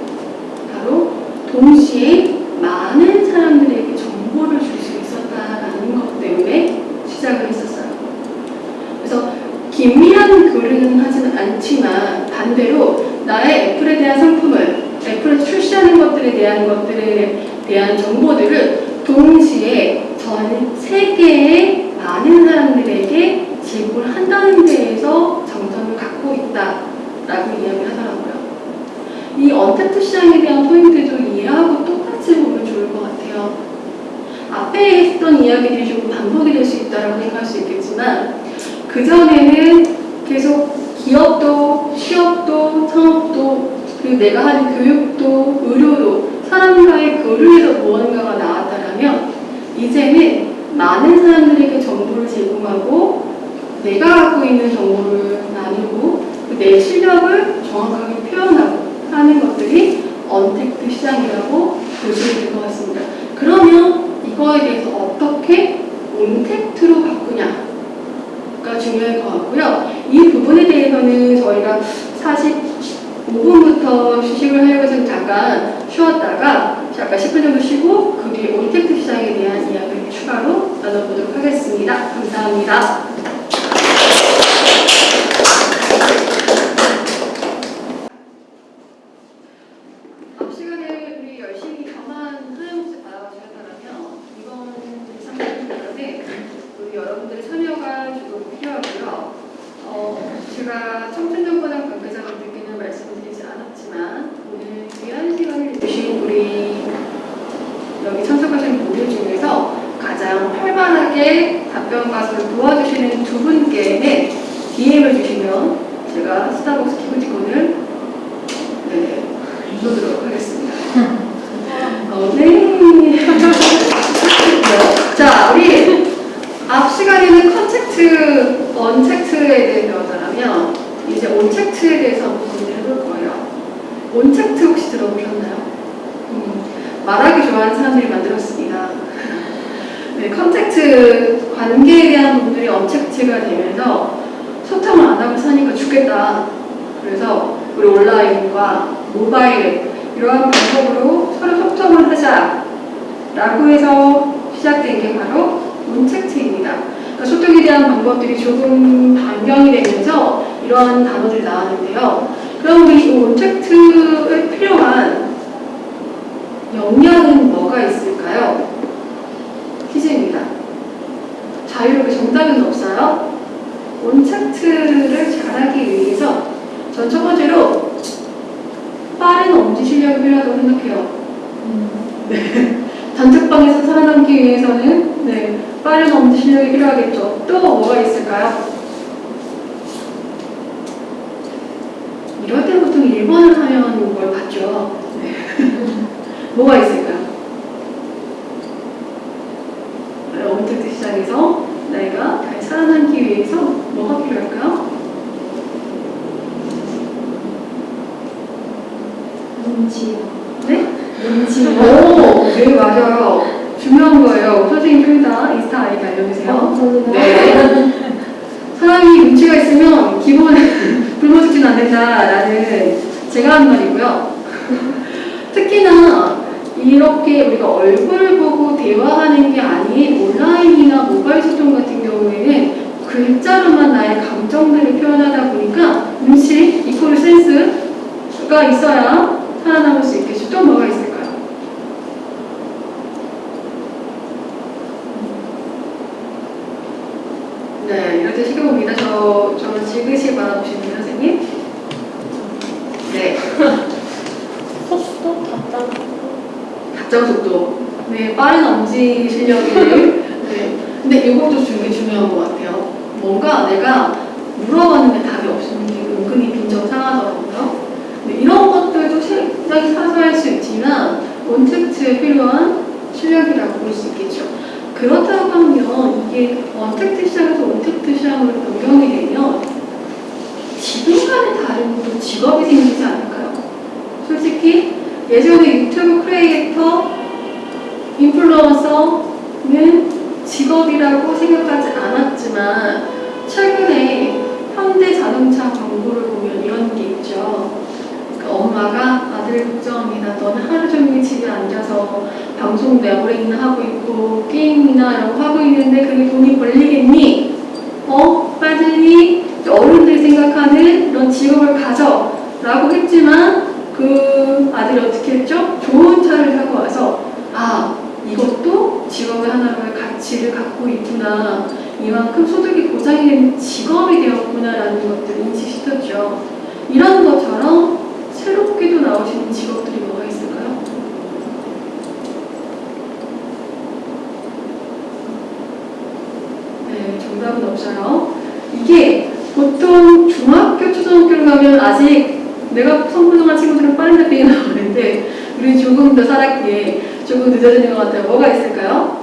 바로 동시에 많은 사람들에게 정보를 줄 수 있었다라는 것 때문에 시작을 했었어요. 그래서 긴밀한 교류는 하지는 않지만 반대로 나의 애플에 대한 상품을 애플에서 출시하는 것들에 대한 것들에 대한 정보들을 동시에 전 변경이 되면서 이러한 단어들이 나왔는데요. 그럼 이 온택트에 필요한 역량은 뭐가 있을까요? 퀴즈입니다. 자유롭게 정답은 없어요. 온택트를 잘하기 위해서 전 첫 번째로 빠른 엄지 실력이 필요하다고 생각해요. 네. 단톡방에서 살아남기 위해서는 네, 빠른 엄지 실력이 필요하겠죠. 또 뭐가 있을까요? 이럴 때 보통 1번을 하면 뭘 받죠? 뭐가 있을까요? 어부터 아, 그 시작해서 내가 잘 살아남기 위해서 뭐가 필요할까요? 눈치. 네? 눈치. 오, 네, 맞아요. 중요한 거예요. 선생님 둘다 인스타 아이디 알려주세요. 어, 네. 사람이 눈치가 있으면 기본 굶어 죽지는 않는다라는 제가 하는 말이고요. 특히나 이렇게 우리가 얼굴 보고 대화하는 게 아닌 온라인이나 모바일 소통 같은 경우에는 글자로만 나의 감정들을 표현하다 보니까 눈치, 이코르 센스가 있어야 살아남을 수 있겠죠. 또 뭐가 있을까요? 네, 이럴 때 시켜 봅니다. 저, 저를 지그시 바라보시는 선생님. 네, 속도 답장. 답장 속도. 네, 빠른 엄지 실력이. 네. 근데 이것도 되게 중요한 것 같아요. 뭔가 내가 물어봤는데 답이 없으면 은근히 빈정 상하더라고요. 네, 이런 것들도 굉장히 사소할 수 있지만 원텍트에 필요한 실력이라고 볼 수 있겠죠. 그렇다고 하면 이게 원텍트 시장에서 원텍트 시장으로 변경이 되면 지금과는 다른 또 직업이 생기지 않을까요? 솔직히 예전에 유튜브 크리에이터, 인플루언서는 직업이라고 생각하지 않았지만 최근에 현대자동차 광고를 보면 이런 게 있죠. 그러니까 엄마가 아들을 걱정합니다. 너는 하루 종일 집에 앉아서 방송 내보링이나 하고 있고 게임이나 이런 거 하고 있는데 그게 돈이 벌리겠니? 어? 빠지니? 어른들이 생각하는 이런 직업을 가져 라고 했지만 그 아들이 어떻게 했죠? 좋은 차를 타고 와서 아 이것도 직업의 하나로의 가치를 갖고 있구나 이만큼 소득이 보장이 되는 직업이 되었구나라는 것들을 인식시켰죠 이런 것처럼 새롭게도 나오시는 직업들이 뭐가 있을까요? 네, 정답은 없어요. 이게 보통 중학교, 초등학교를 가면 아직 내가 성분동안 친구들은 빠른 답변이 나오는데 우리 조금 더 살았기에 조금 늦어지는 것 같아요. 뭐가 있을까요?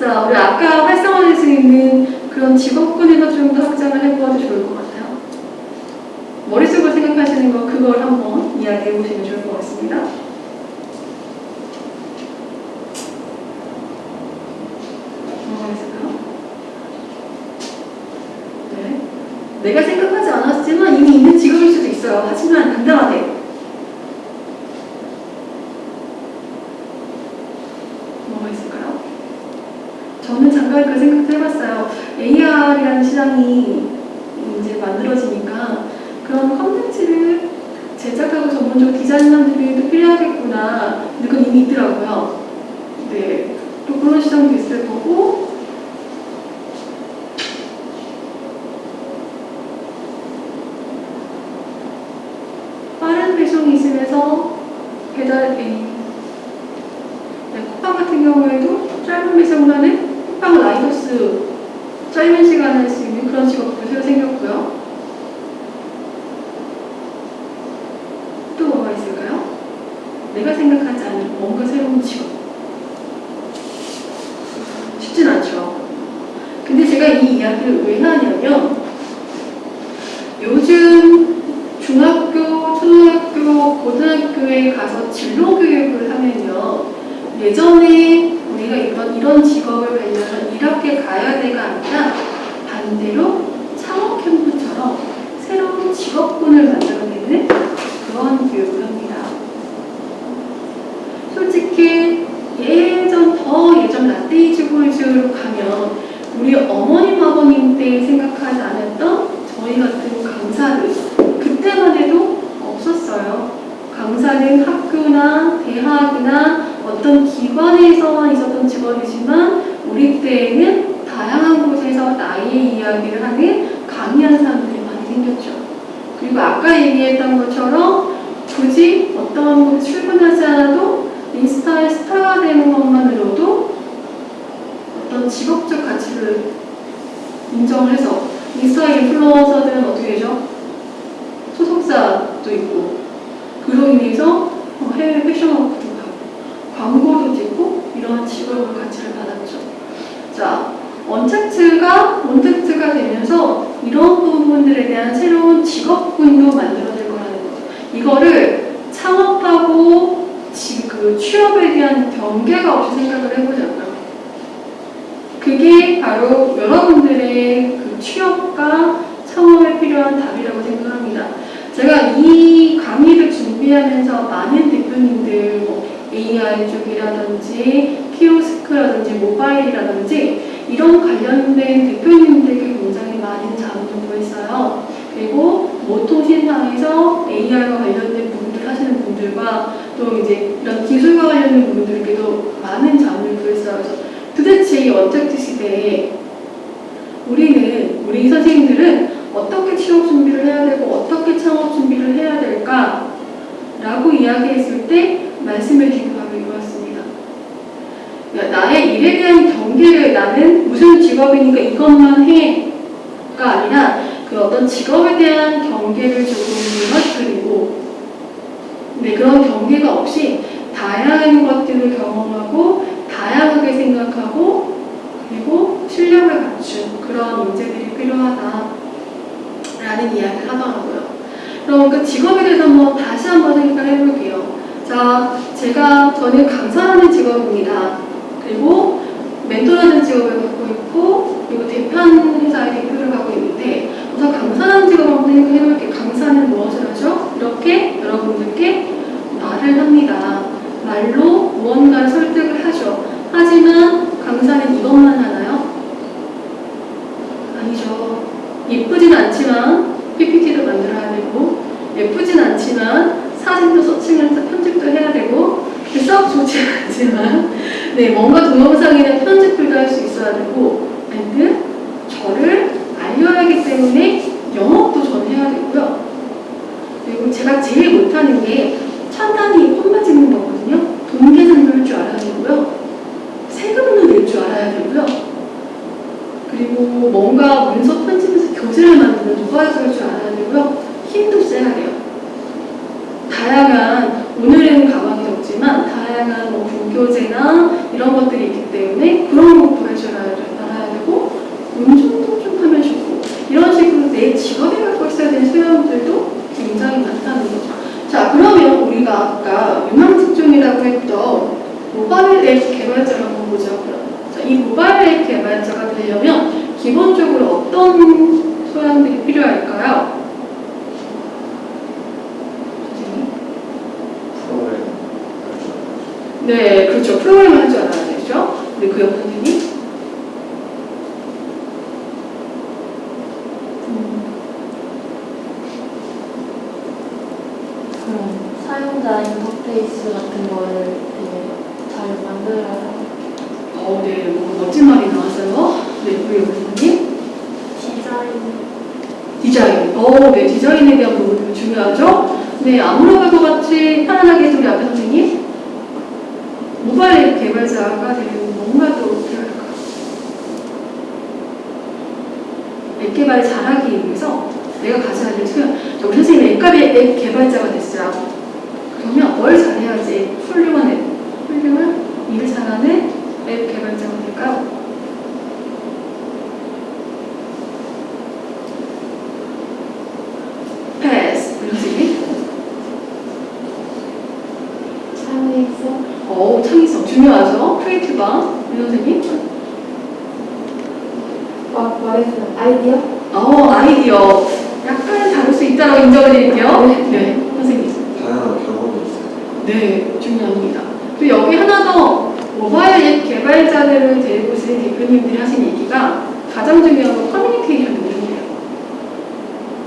자, 우리 아까 활성화될 수 있는 그런 직업군에도 좀더 확장을 해보아도 좋을 것 같아요. 머릿속으로 생각하시는 거 그걸 한번 이야기해 보시면 좋을 것 같습니다. 뭐가 있을까요? 네. 내가 생각하지 않았지만 이미 있는 직업일 수도 있어요. 하지만 당당하게. 뭐가 있을까요? 저는 잠깐 그 생각도 해봤어요. AR이라는 시장이 이제 만들어지니까 그런 컨텐츠를 제작하고 디자인하는 분들도 필요하겠구나. 근데 그건 이미 있더라고요. 네. 또 그런 시장도 있을 거고, 빠른 배송이 있으면서 배달, 에 네, 쿠팡 같은 경우에도 짧은 배송만은 쿠팡 라이더스 짧은 시간에 할 수 있는 그런 직업도 새로 생겼고요. 또 뭐가 있을까요? 내가 생각하지 않은 뭔가 새로운 직업. 쉽진 않죠. 근데 제가 이 이야기를 왜 하냐면 요즘 중학교, 초등학교, 고등학교에 가서 진로 교육을 하면요. 예전에 우리가 이런, 이런 직업을 배우려면 이렇게 가야 돼가 아니라 반대로 창업 캠프처럼 새로운 직업군을 만들어내는 그런 교육을 합니다. 솔직히 예전, 더 예전 라떼이즈 보이즈로 가면 우리 어머님, 아버님 때 생각하지 않았던 저희 같은 강사들 그때만 해도 없었어요. 강사는 학교나 대학이나 어떤 기관에서만 있었던 직업이지만 우리 때에는 다양한 곳에서 나의 이야기를 하는 강의하는 사람들이 많이 생겼죠. 그리고 아까 얘기했던 것처럼 굳이 어떤 곳에 출근하지 않아도 인스타에 스타가 되는 것만으로도 어떤 직업적 가치를 인정을 해서 인스타 인플루언서들은 어떻게 되죠? 소속사도 있고 그로 인해서 어, 해외 패션업도 가고 광고도 찍고 이런 직업의 가치를 받았죠. 자, 원텍트가 원텍트가 되면서 이런 부분들에 대한 새로운 직업군도 만들어질 거라는 거. 이거를 창업하고 지- 그 취업에 대한 경계가 없이 생각을 해보자고요. 그게 바로 여러분들의 그 취업과 창업에 필요한 답이라고 생각합니다. 제가 이 강의를 준비하면서 많은 대표님들 뭐 AI 쪽이라든지 키오스크라든지 모바일이라든지 이런 관련된 대표님들께 굉장히 많은 자문을 구했어요. 그리고 모통 신상에서 AI와 관련된 부분들 하시는 분들과 또 이제 이런 기술과 관련된 분들께도 많은 자문을 구했어요. 그래서 도대체 이 언택트 시대에 우리는 우리 선생님들은 어떻게 취업 준비를 해야 되고 어떻게 창업 준비를 해야 될까? 라고 이야기했을 때 주신 바로 이거였습니다. 그러니까 나의 일에 대한 경계를 나는 무슨 직업이니까 이것만 해가 아니라 그 어떤 직업에 대한 경계를 조금 무너뜨리고 네, 그런 경계가 없이 다양한 것들을 경험하고 다양하게 생각하고 그리고 실력을 갖춘 그런 인재들이 필요하다라는 이야기를 하더라고요. 그럼 그 직업에 대해서 한번 다시 한번 생각을 해볼게요. 자, 제가 저는 강사라는 직업입니다. 그리고 멘토라는 직업을 갖고 있고 그리고 대표하는 회사의 대표를 하고 있는데 우선 강사라는 직업을 한번 생각해 볼게요. 강사는 무엇을 하죠? 이렇게 여러분들께 말을 합니다. 말로 무언가를 설득을 하죠. 하지만 강사는 이것만 하나요? 아니죠. 예쁘진 않지만 PPT도 만들어야 되고 예쁘진 않지만 사진도 서칭해서 썩 좋지 않지만 네 뭔가 동영상이나 편집들도 할 수 있어야 되고 and 저를 알려야 하기 때문에 영업도 전 해야 되고요. 그리고 제가 제일 못하는 게 찬단이 폰만 찍는 거거든요. 돈 계산도 할 줄 알아야 되고요. 세금도 낼 줄 알아야 되고요. 그리고 뭔가 문서 편집해서 교재를 만드는 누가 할줄 알아야 되고요. 힘도 세야 돼요. 다양한 오늘은 가방 이 적지만 다양한 뭐 분교재나 이런 것들이 있기 때문에 그런 것도 알아야 되고 운전도 좀 하면 좋고 이런 식으로 내 직업에 갖고 있어야 되는 소양들도 굉장히 많다는 거죠. 자 그러면 우리가 아까 유망 직종이라고 했던 모바일 앱 개발자를 한번 보자. 자, 이 모바일 앱 개발자가 되려면 기본적으로 어떤 소양들이 필요할까요? 선생님? 프로그램 네, 그렇죠. 프로그램을 할줄 알아야 되죠. 네, 그옆 선생님? 사용자 인터페이스 같은 거를 되게 잘 만들어야 어, 네, 뭐 멋진 말이 나왔어요. 네, 그옆 선생님? 디자인 디자인. 어, 네, 디자인에 대한 부분도 중요하죠. 네, 갈것 같이 편안하게 우리 앞에 선생님. 모바일 앱 개발자가 되려면 뭔가 또 필요할까? 앱 개발을 잘하기 위해서 내가 가져야 될 자, 우리 선생님 앱, 개발- 앱 개발자가 됐어요. 그러면 뭘 잘해야지 훌륭한 앱, 훌륭한 일을 잘하는 앱 개발자가 될까요? 패스. 우리 선생님. 창의성 어, 창의성 중요하죠. creative한 우리 선생님. 막 말해주는 아이디어 어, 아이디어. 약간 다를 수 있다고 인정을 드릴게요. 네, 선생님. 다양한 경험이 있어요. 네, 중요합니다. 그리고 여기 하나 더 모바일 앱 개발자들을 데리고 오신 대표님들이 하신 얘기가 가장 중요한 건 커뮤니케이션 능력이에요.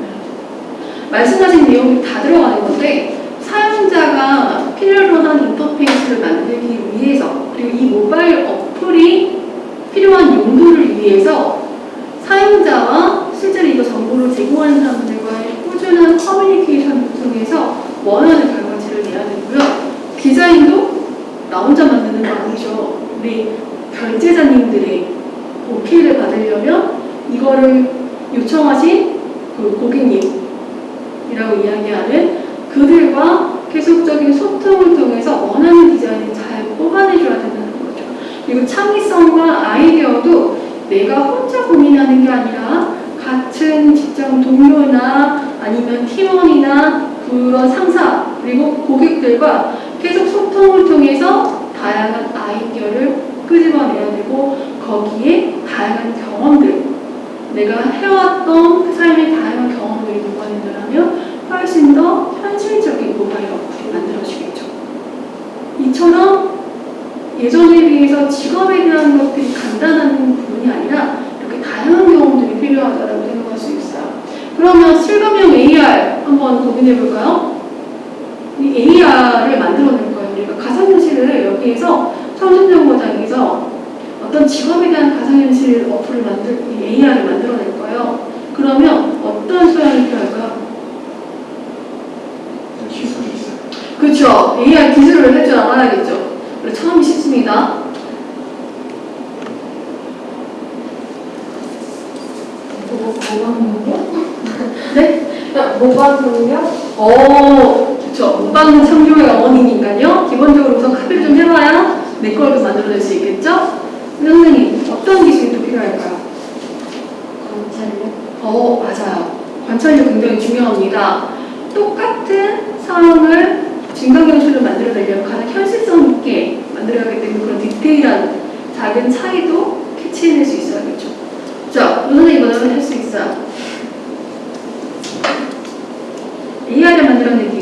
네. 말씀하신 내용이 다 들어가는 건데 사용자가 필요로 한 인터페이스를 만들기 위해서 그리고 이 모바일 어플이 필요한 용도를 위해서 사용자와 실제로 이거 정보를 제공하는 사람들과의 꾸준한 커뮤니케이션을 통해서 원하는 결과치를 내야 되고요. 디자인도 나 혼자 만드는 거 아니죠. 우리 결제자님들의 오케이를 받으려면 이거를 요청하신 그 고객님이라고 이야기하는 그들과 계속적인 소통을 통해서 원하는 디자인을 잘 뽑아내줘야 된다는 거죠. 그리고 창의성과 아이디어도 내가 혼자 고민하는 게 아니라 같은 직장 동료나 아니면 팀원이나 그런 상사 그리고 고객들과 계속 소통을 통해서 다양한 아이디어를 끄집어내야 되고 거기에 다양한 경험들 내가 해왔던 그 삶의 다양한 경험들이 녹아낸다면 훨씬 더 현실적인 모바일 어플이 만들어지겠죠. 이처럼 예전에 비해서 직업에 대한 것들이 간단한 부분이 아니라 이렇게 다양한 경험들이 필요하다고 생각할 수 있어요. 그러면 실감형 AR 한번 고민해 볼까요? 이 AR을 만들어낼 거예요. 우리가 가상현실을 여기에서 청신정거장에서 어떤 직업에 대한 가상현실 어플을 만들, 이 AR을 만들어낼 거예요. 그러면 어떤 소양이 필요할까요? 기술이 있어요. 그렇죠. AR 기술을 할 줄 알아야겠죠. 처음이 쉽습니다. 능력? 네? 능력? 어, 그렇죠. 무방은 창조의 어머니니까요. 기본적으로 우선 카피를 좀 해봐야 내 거를 만들어낼 수 있겠죠? 선생님, 어떤 기술이 또 필요할까요? 관찰력? 어, 맞아요. 관찰력 굉장히 중요합니다. 똑같은 상황을 증강현실을 만들어내려면 가장 현실성 있게 만들어야 하기 때문에 그런 디테일한 작은 차이도 캐치해낼 수 있어야겠죠. 자, 선생님 이거는 할 수 있어요. donde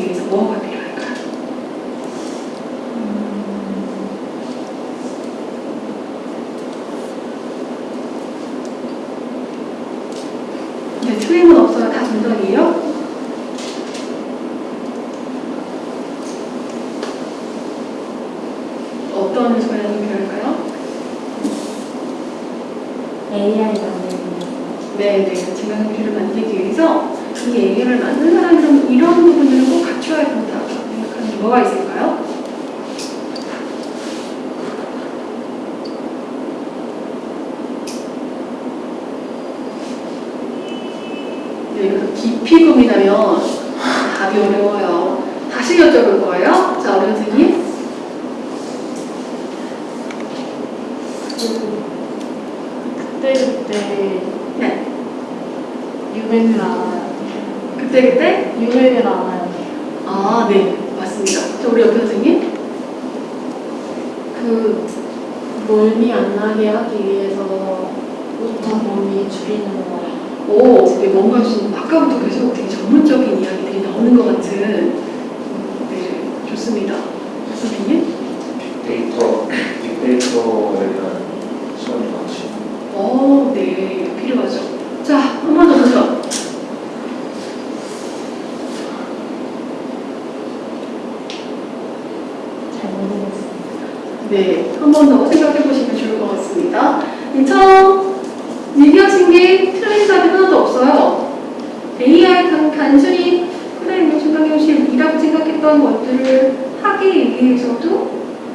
단, 단순히 그래 뭐 중간형식이라고 생각했던 것들을 하기 위해서도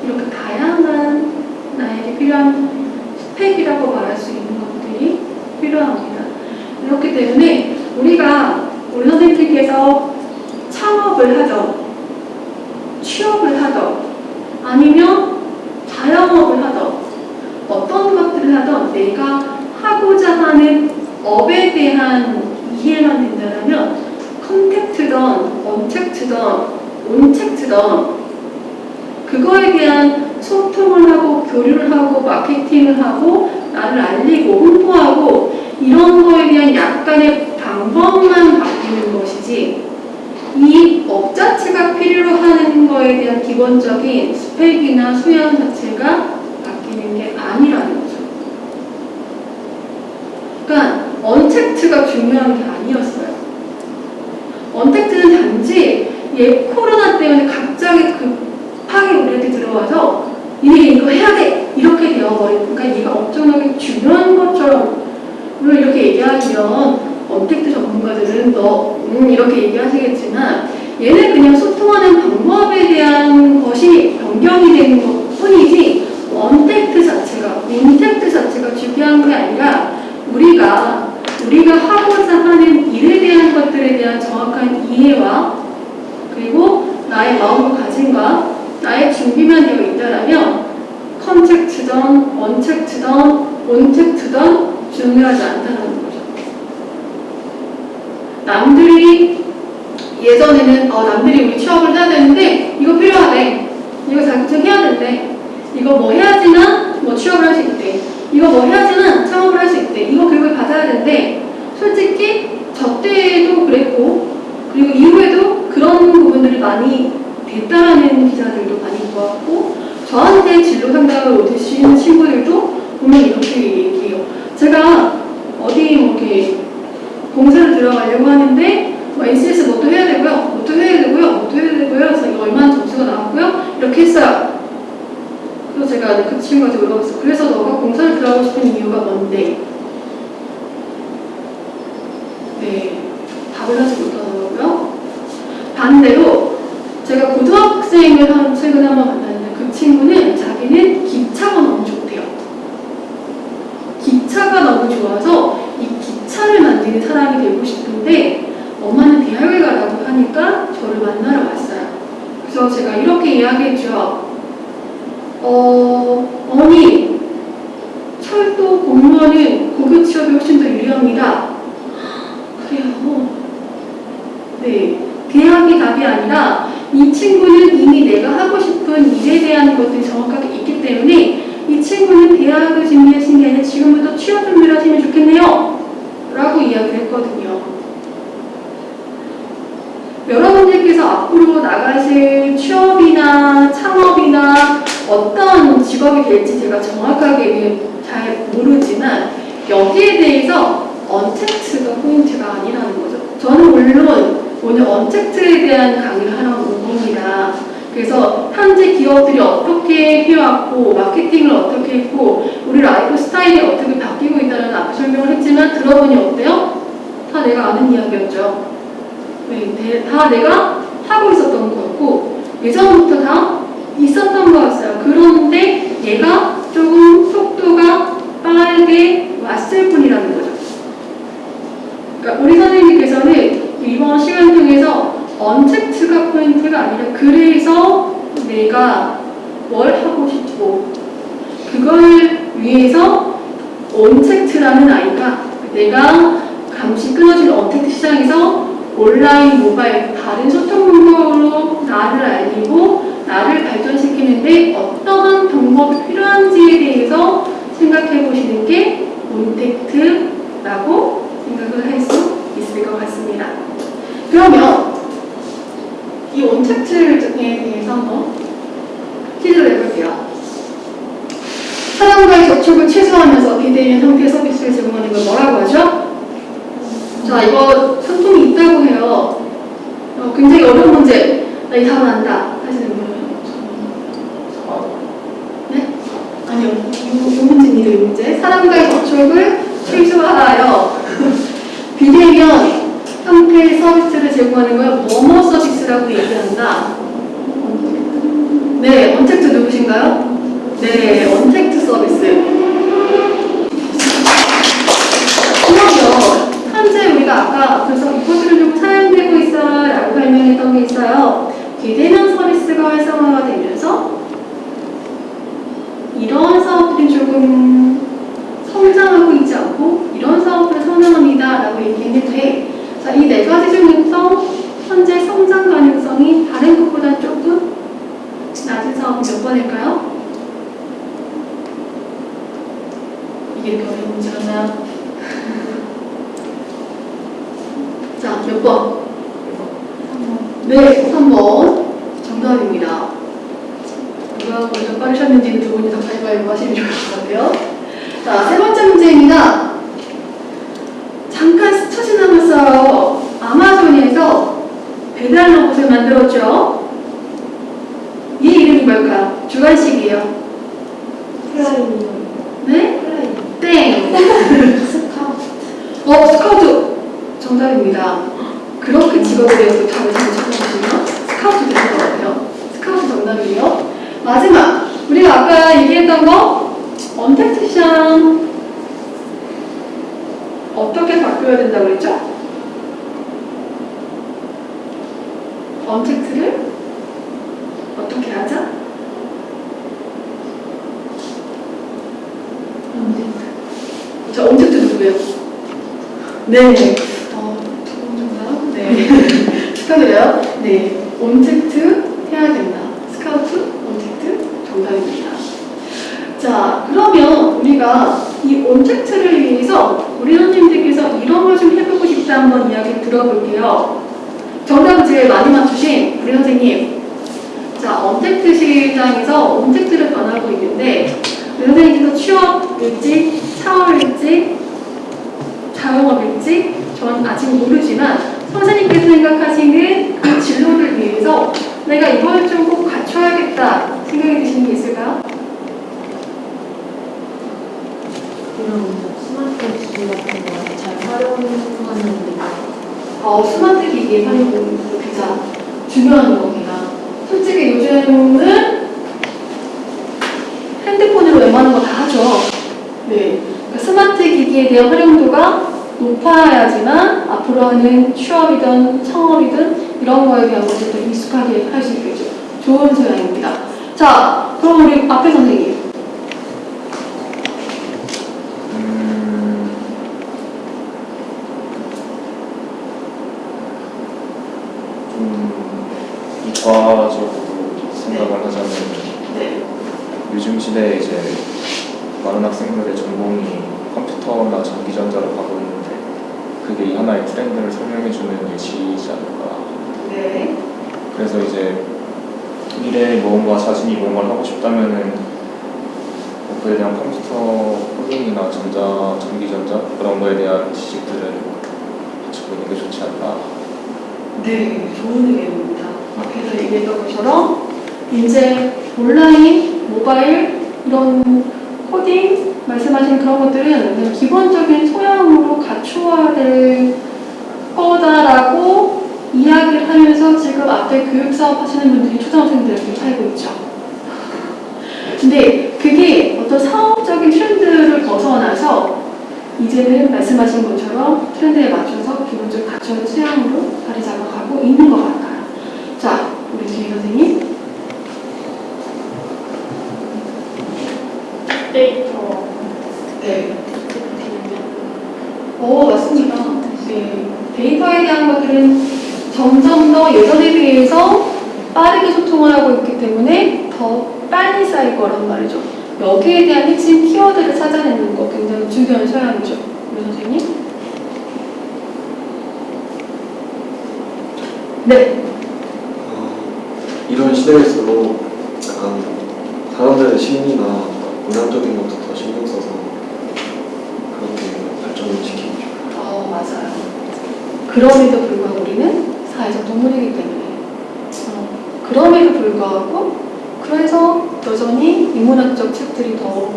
이렇게 다양한 나에게 필요한 스펙이라고 말할 수 있는 것들이 필요합니다. 그렇기 때문에 우리가 우리 선생님께서 창업을 하던 취업을 하던 아니면 자영업을 하던 어떤 것들을 하던 내가 하고자 하는 업에 대한 이해만 된다면 contact던, untact던, ontact던 그거에 대한 소통을 하고 교류를 하고 마케팅을 하고 나를 알리고 홍보하고 이런 거에 대한 약간의 방법만 바뀌는 것이지 이 업 자체가 필요로 하는 거에 대한 기본적인 스펙이나 수양 자체가 바뀌는 게 아니라는 거죠. 그러니까 언택트가 중요한 게 아니었어요. 언택트는 단지 얘 코로나 때문에 갑자기 급하게 우리한테 들어와서 니네 이거 해야 돼! 이렇게 되어버린 그러니까 얘가 엄청나게 중요한 것처럼 물론 이렇게 얘기하면 언택트 전문가들은 너 음, 이렇게 얘기하시겠지만 얘는 그냥 소통하는 방법에 대한 것이 변경이 되는 것 뿐이지 언택트 자체가 인택트 자체가 중요한 게 아니라 우리가 우리가 하고자 하는 일에 대한 것들에 대한 정확한 이해와 그리고 나의 마음을 가짐과 나의 준비만 되어 있다라면 컨택트던 언택트던 온택트던 중요하지 않다는 거죠. 남들이 예전에는 어, 남들이 우리 취업을 해야 되는데 이거 필요하대. 이거 자격증 해야 된대. 이거 뭐 해야지만 뭐 취업을 할 수 있대. 이거 뭐 해야지만 창업을 할 수 있대. 이거 교육을 받아야 된대. 솔직히 저 때도 그랬고 그리고 이후에도 그런 부분들이 많이 됐다라는 기사들도 많이 보았고 저한테 진로 상담을 오신 친구들도 보면 이렇게 얘기해요. 제가 어디 뭐 이렇게 공사를 들어가려고 하는데 뭐 NCS 뭐또 해야 되고요, 뭐또 해야 되고요, 뭐또 해야 되고요. 그래서 이거 얼마나 점수가 나왔고요. 이렇게 했어요. 그래서 제가 그 친구한테 물어봤어요. 그래서 너가 공사를 들어가고 싶은 이유가 뭔데? 네, 답을 하지 못하더라고요. 반대로 제가 고등학생을 한 사람과의 접촉을 최소화하면서 비대면 형태의 서비스를 제공하는 걸 뭐라고 하죠? 자, 이거 상품이 있다고 해요. 어, 굉장히 어려운 문제. 나 이 답은 안다. 하시는 분은? 아, 네? 아니요. 이, 이 문제입니다, 이 문제. 사람과의 접촉을 최소화하여 비대면 형태의 서비스를 제공하는 걸 뭐뭐 서비스라고 얘기한다. 네, 언택트 누구신가요? 네, 언택트 서비스. 그러면 현재 우리가 아까 그래서 이것들을 좀 사용되고 있어 라고 설명했던 게 있어요. 비대면 서비스가 활성화가 되면서 이런 사업들이 조금 성장하고 있지 않고 이런 사업들을 선호합니다 라고 얘기했는데 자, 이 네 가지 중에서 현재 성장 가능성이 다른 것보다 조금 낮은 사업이 몇 번일까요? 이렇게 어려운 문제였나요? 자, 몇 번? 네, 3번. 정답입니다. 누가 먼저 빠르셨는지는 두 분이 다 가위바위보 하시면 좋을 것 같아요. 자, 세 번째 문제입니다. 잠깐 스쳐 지나갔어요. 아마존에서 배달 로봇을 만들었죠. 이 이름이 뭘까요? 주관식이에요. 플라이님. 네? 스카우트. 어, 스카우트! 정답입니다. 그렇게 직업에 대해서 답을 잘 찾아보시면 스카우트 되는 것 같아요. 스카우트 정답이에요. 마지막! 우리가 아까 얘기했던 거 언택트 시장 어떻게 바뀌어야 된다고 그랬죠? 언택트를 어떻게 하자? 자, 언택트 누구예요? 네. 어, 두분 정답? 네. 축하드려요. 네, 온택트 해야 된다. 스카우트, 온택트 정답입니다. 자, 그러면 우리가 이 온택트를 위해서 우리 선생님들께서 이런 걸 좀 해보고 싶다 한번 이야기 들어볼게요. 정답을 제일 많이 맞추신 우리 선생님. 자, 온택트 실장에서 온택트를 변하고 있는데 우리 선생님께서 취업 일지, 창업일지, 자영업일지 전 아직 모르지만 선생님께서 생각하시는 그 진로를 위해서 내가 이걸 좀 꼭 갖춰야겠다 생각이 드시는 게 있을까요? 이런 스마트 기기 같은 거 잘 활용하는 어, 스마트 기기의 활용 진짜 중요한 겁니다. 솔직히 요즘은 핸드폰으로 웬만한 거 다 하죠. 네. 그러니까 스마트 기기에 대한 활용도가 높아야지만 앞으로 하는 취업이든 창업이든 이런 거에 대한 것들도 익숙하게 할 수 있겠죠. 좋은 소양입니다. 자, 그럼 우리 앞에 선생님. 음, 좀 이과적으로 생각을 하자면 네. 요즘 시대에 이제 많은 학생들의 전공이 컴퓨터나 전기전자로 가고 있는데 그게 이 하나의 트렌드를 설명해주는 예시이지 않을까 네. 그래서 이제 미래에 무언가 자신이 무언가를 하고 싶다면은 뭐 그에 대한 컴퓨터 코딩이나 전자, 전기전자 그런 거에 대한 지식들을 갖추고 있는 게 좋지 않나 네, 좋은 의견입니다. 앞에서 얘기했던 것처럼 이제 온라인, 모바일 이런 코딩 말씀하신 그런 것들은 기본적인 소양으로 갖추어야 될 거다라고 이야기를 하면서 지금 앞에 교육 사업 하시는 분들이 초등학생들한테 살고 있죠. 근데 그게 어떤 사업적인 트렌드를 벗어나서 이제는 말씀하신 것처럼 트렌드에 맞춰서 기본적으로 갖춰진 수양으로 자리 잡아가고 있는 것 같아요. 자, 우리 뒤에 선생님. 데이터 네. 오, 맞습니다. 네. 데이터에 대한 것들은 점점 더 예전에 비해서 빠르게 소통을 하고 있기 때문에 더 빨리 쌓일 거란 말이죠. 여기에 대한 핵심 키워드를 찾아내는 거 굉장히 중요한 소양이죠. 우리 선생님. 네. 어, 이런 시대일수록 약간 사람들의 심리나 문화적인 것도 더 신경 써서 그렇게 발전을 시키고 싶어요. 어, 맞아요. 그럼에도 불구하고 우리는 사회적 동물이기 때문에. 어, 그럼에도 불구하고, 그래서 여전히 인문학적 책들이 더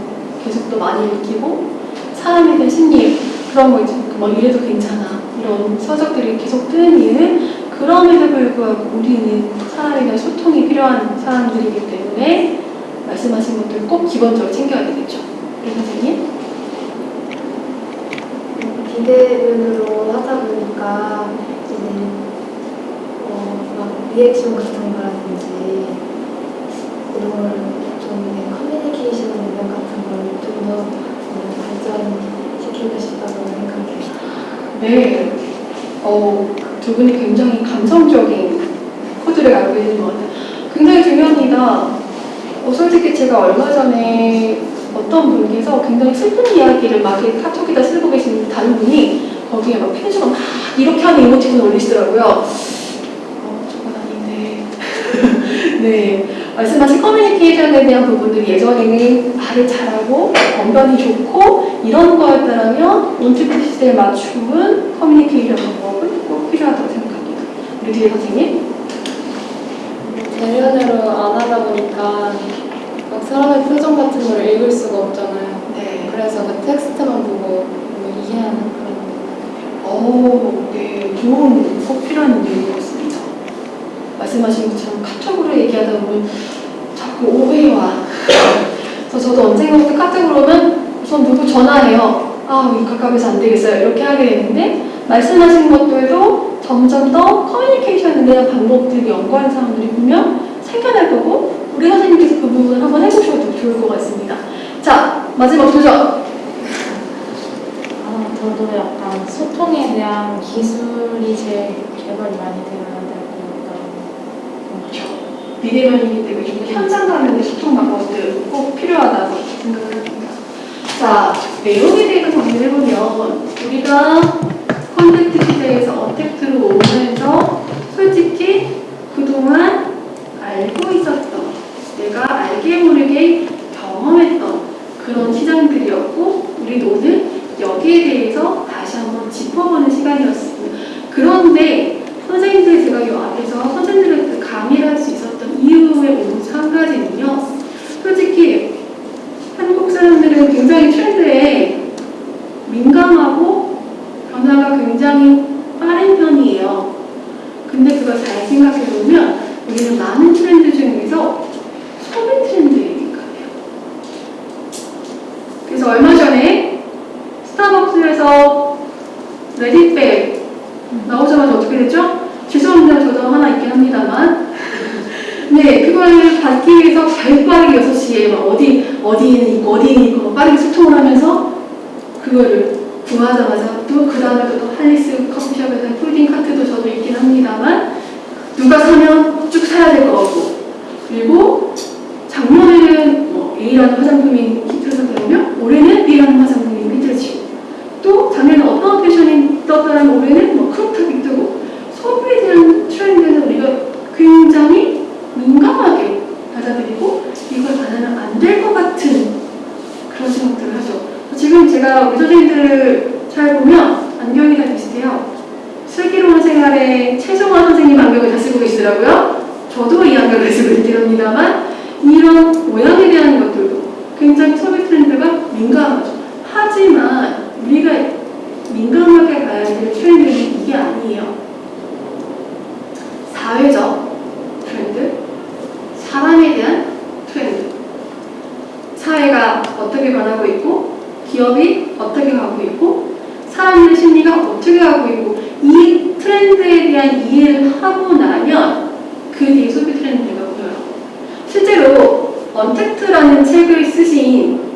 계속 더 많이 읽히고, 사람에 대한 심리, 그런 거 이제 뭐 이래도 괜찮아. 이런 서적들이 계속 뜨는 이유는 그럼에도 불구하고 우리는 사람에 대한 소통이 필요한 사람들이기 때문에 말씀하신 것들 꼭 기본적으로 챙겨야 되겠죠. 우리 선생님? 비대면으로 하다 보니까 이제 어, 막 리액션 같은 거라든지 이런 걸좀 커뮤니케이션 능력 같은 걸 좀 더 발전시키고 싶다고 생각해요. 네. 어, 두 분이 굉장히 감성적인 코드를 알고 있는 것 같아요. 굉장히 중요합니다. 어, 솔직히 제가 얼마 전에 어떤 분께서 굉장히 슬픈 이야기를 막 이렇게 카톡에다 쓰고 계신 다른 분이 거기에 막 펭수가 막 이렇게 하는 이모티콘을 올리시더라고요. 어, 저건 아닌데. 네. 말씀하신 커뮤니케이션에 대한 부분들이 예전에는 말을 잘하고 언변이 좋고 이런 거였다면 온트피 시대에 맞춘 커뮤니케이션 방법은 꼭 필요하다고 생각합니다. 우리 뒤에 선생님. 대면으로 안 하다 보니까 막 사람의 표정 같은 걸 읽을 수가 없잖아요. 네. 그래서 그 텍스트만 보고 뭐 이해하는 그런 오, 네. 좋은 꼭 필요한 내용인 것 같습니다. 말씀하신 것처럼 카톡으로 얘기하다 보면 자꾸 오해와 그래서 저도 언젠가부터 카톡으로 오면 우선 누구 전화해요. 아, 가까워서 안 되겠어요. 이렇게 하게 되는데 말씀하신 것들도 점점 더 커뮤니케이션에 대한 방법들이 연구하는 사람들이 분명 생겨날 거고 우리 선생님께서 그 부분을 한번 해보셔도 좋을 것 같습니다. 자, 마지막 도전! 아, 저도 약간 소통에 대한 기술이 제일 개발이 많이 되어야 될것 같아요. 비대면이기 때문에 좀 현장감에 소통 방법들 꼭 필요하다고 생각을 합니다. 자, 내용에 대해서 정리해보면 우리가 대해서 어택 들어오면서 솔직히 그동안 알고 있었던 내가 알게 모르게 경험했던 그런 시장들이었고 우리도 오늘 여기에 대해서 다시 한번 짚어보는 시간이었습니다. 그런데 정리를 하고 나면 그 뒤에 소비 트렌드가 보여요. 실제로 언택트라는 책을 쓰신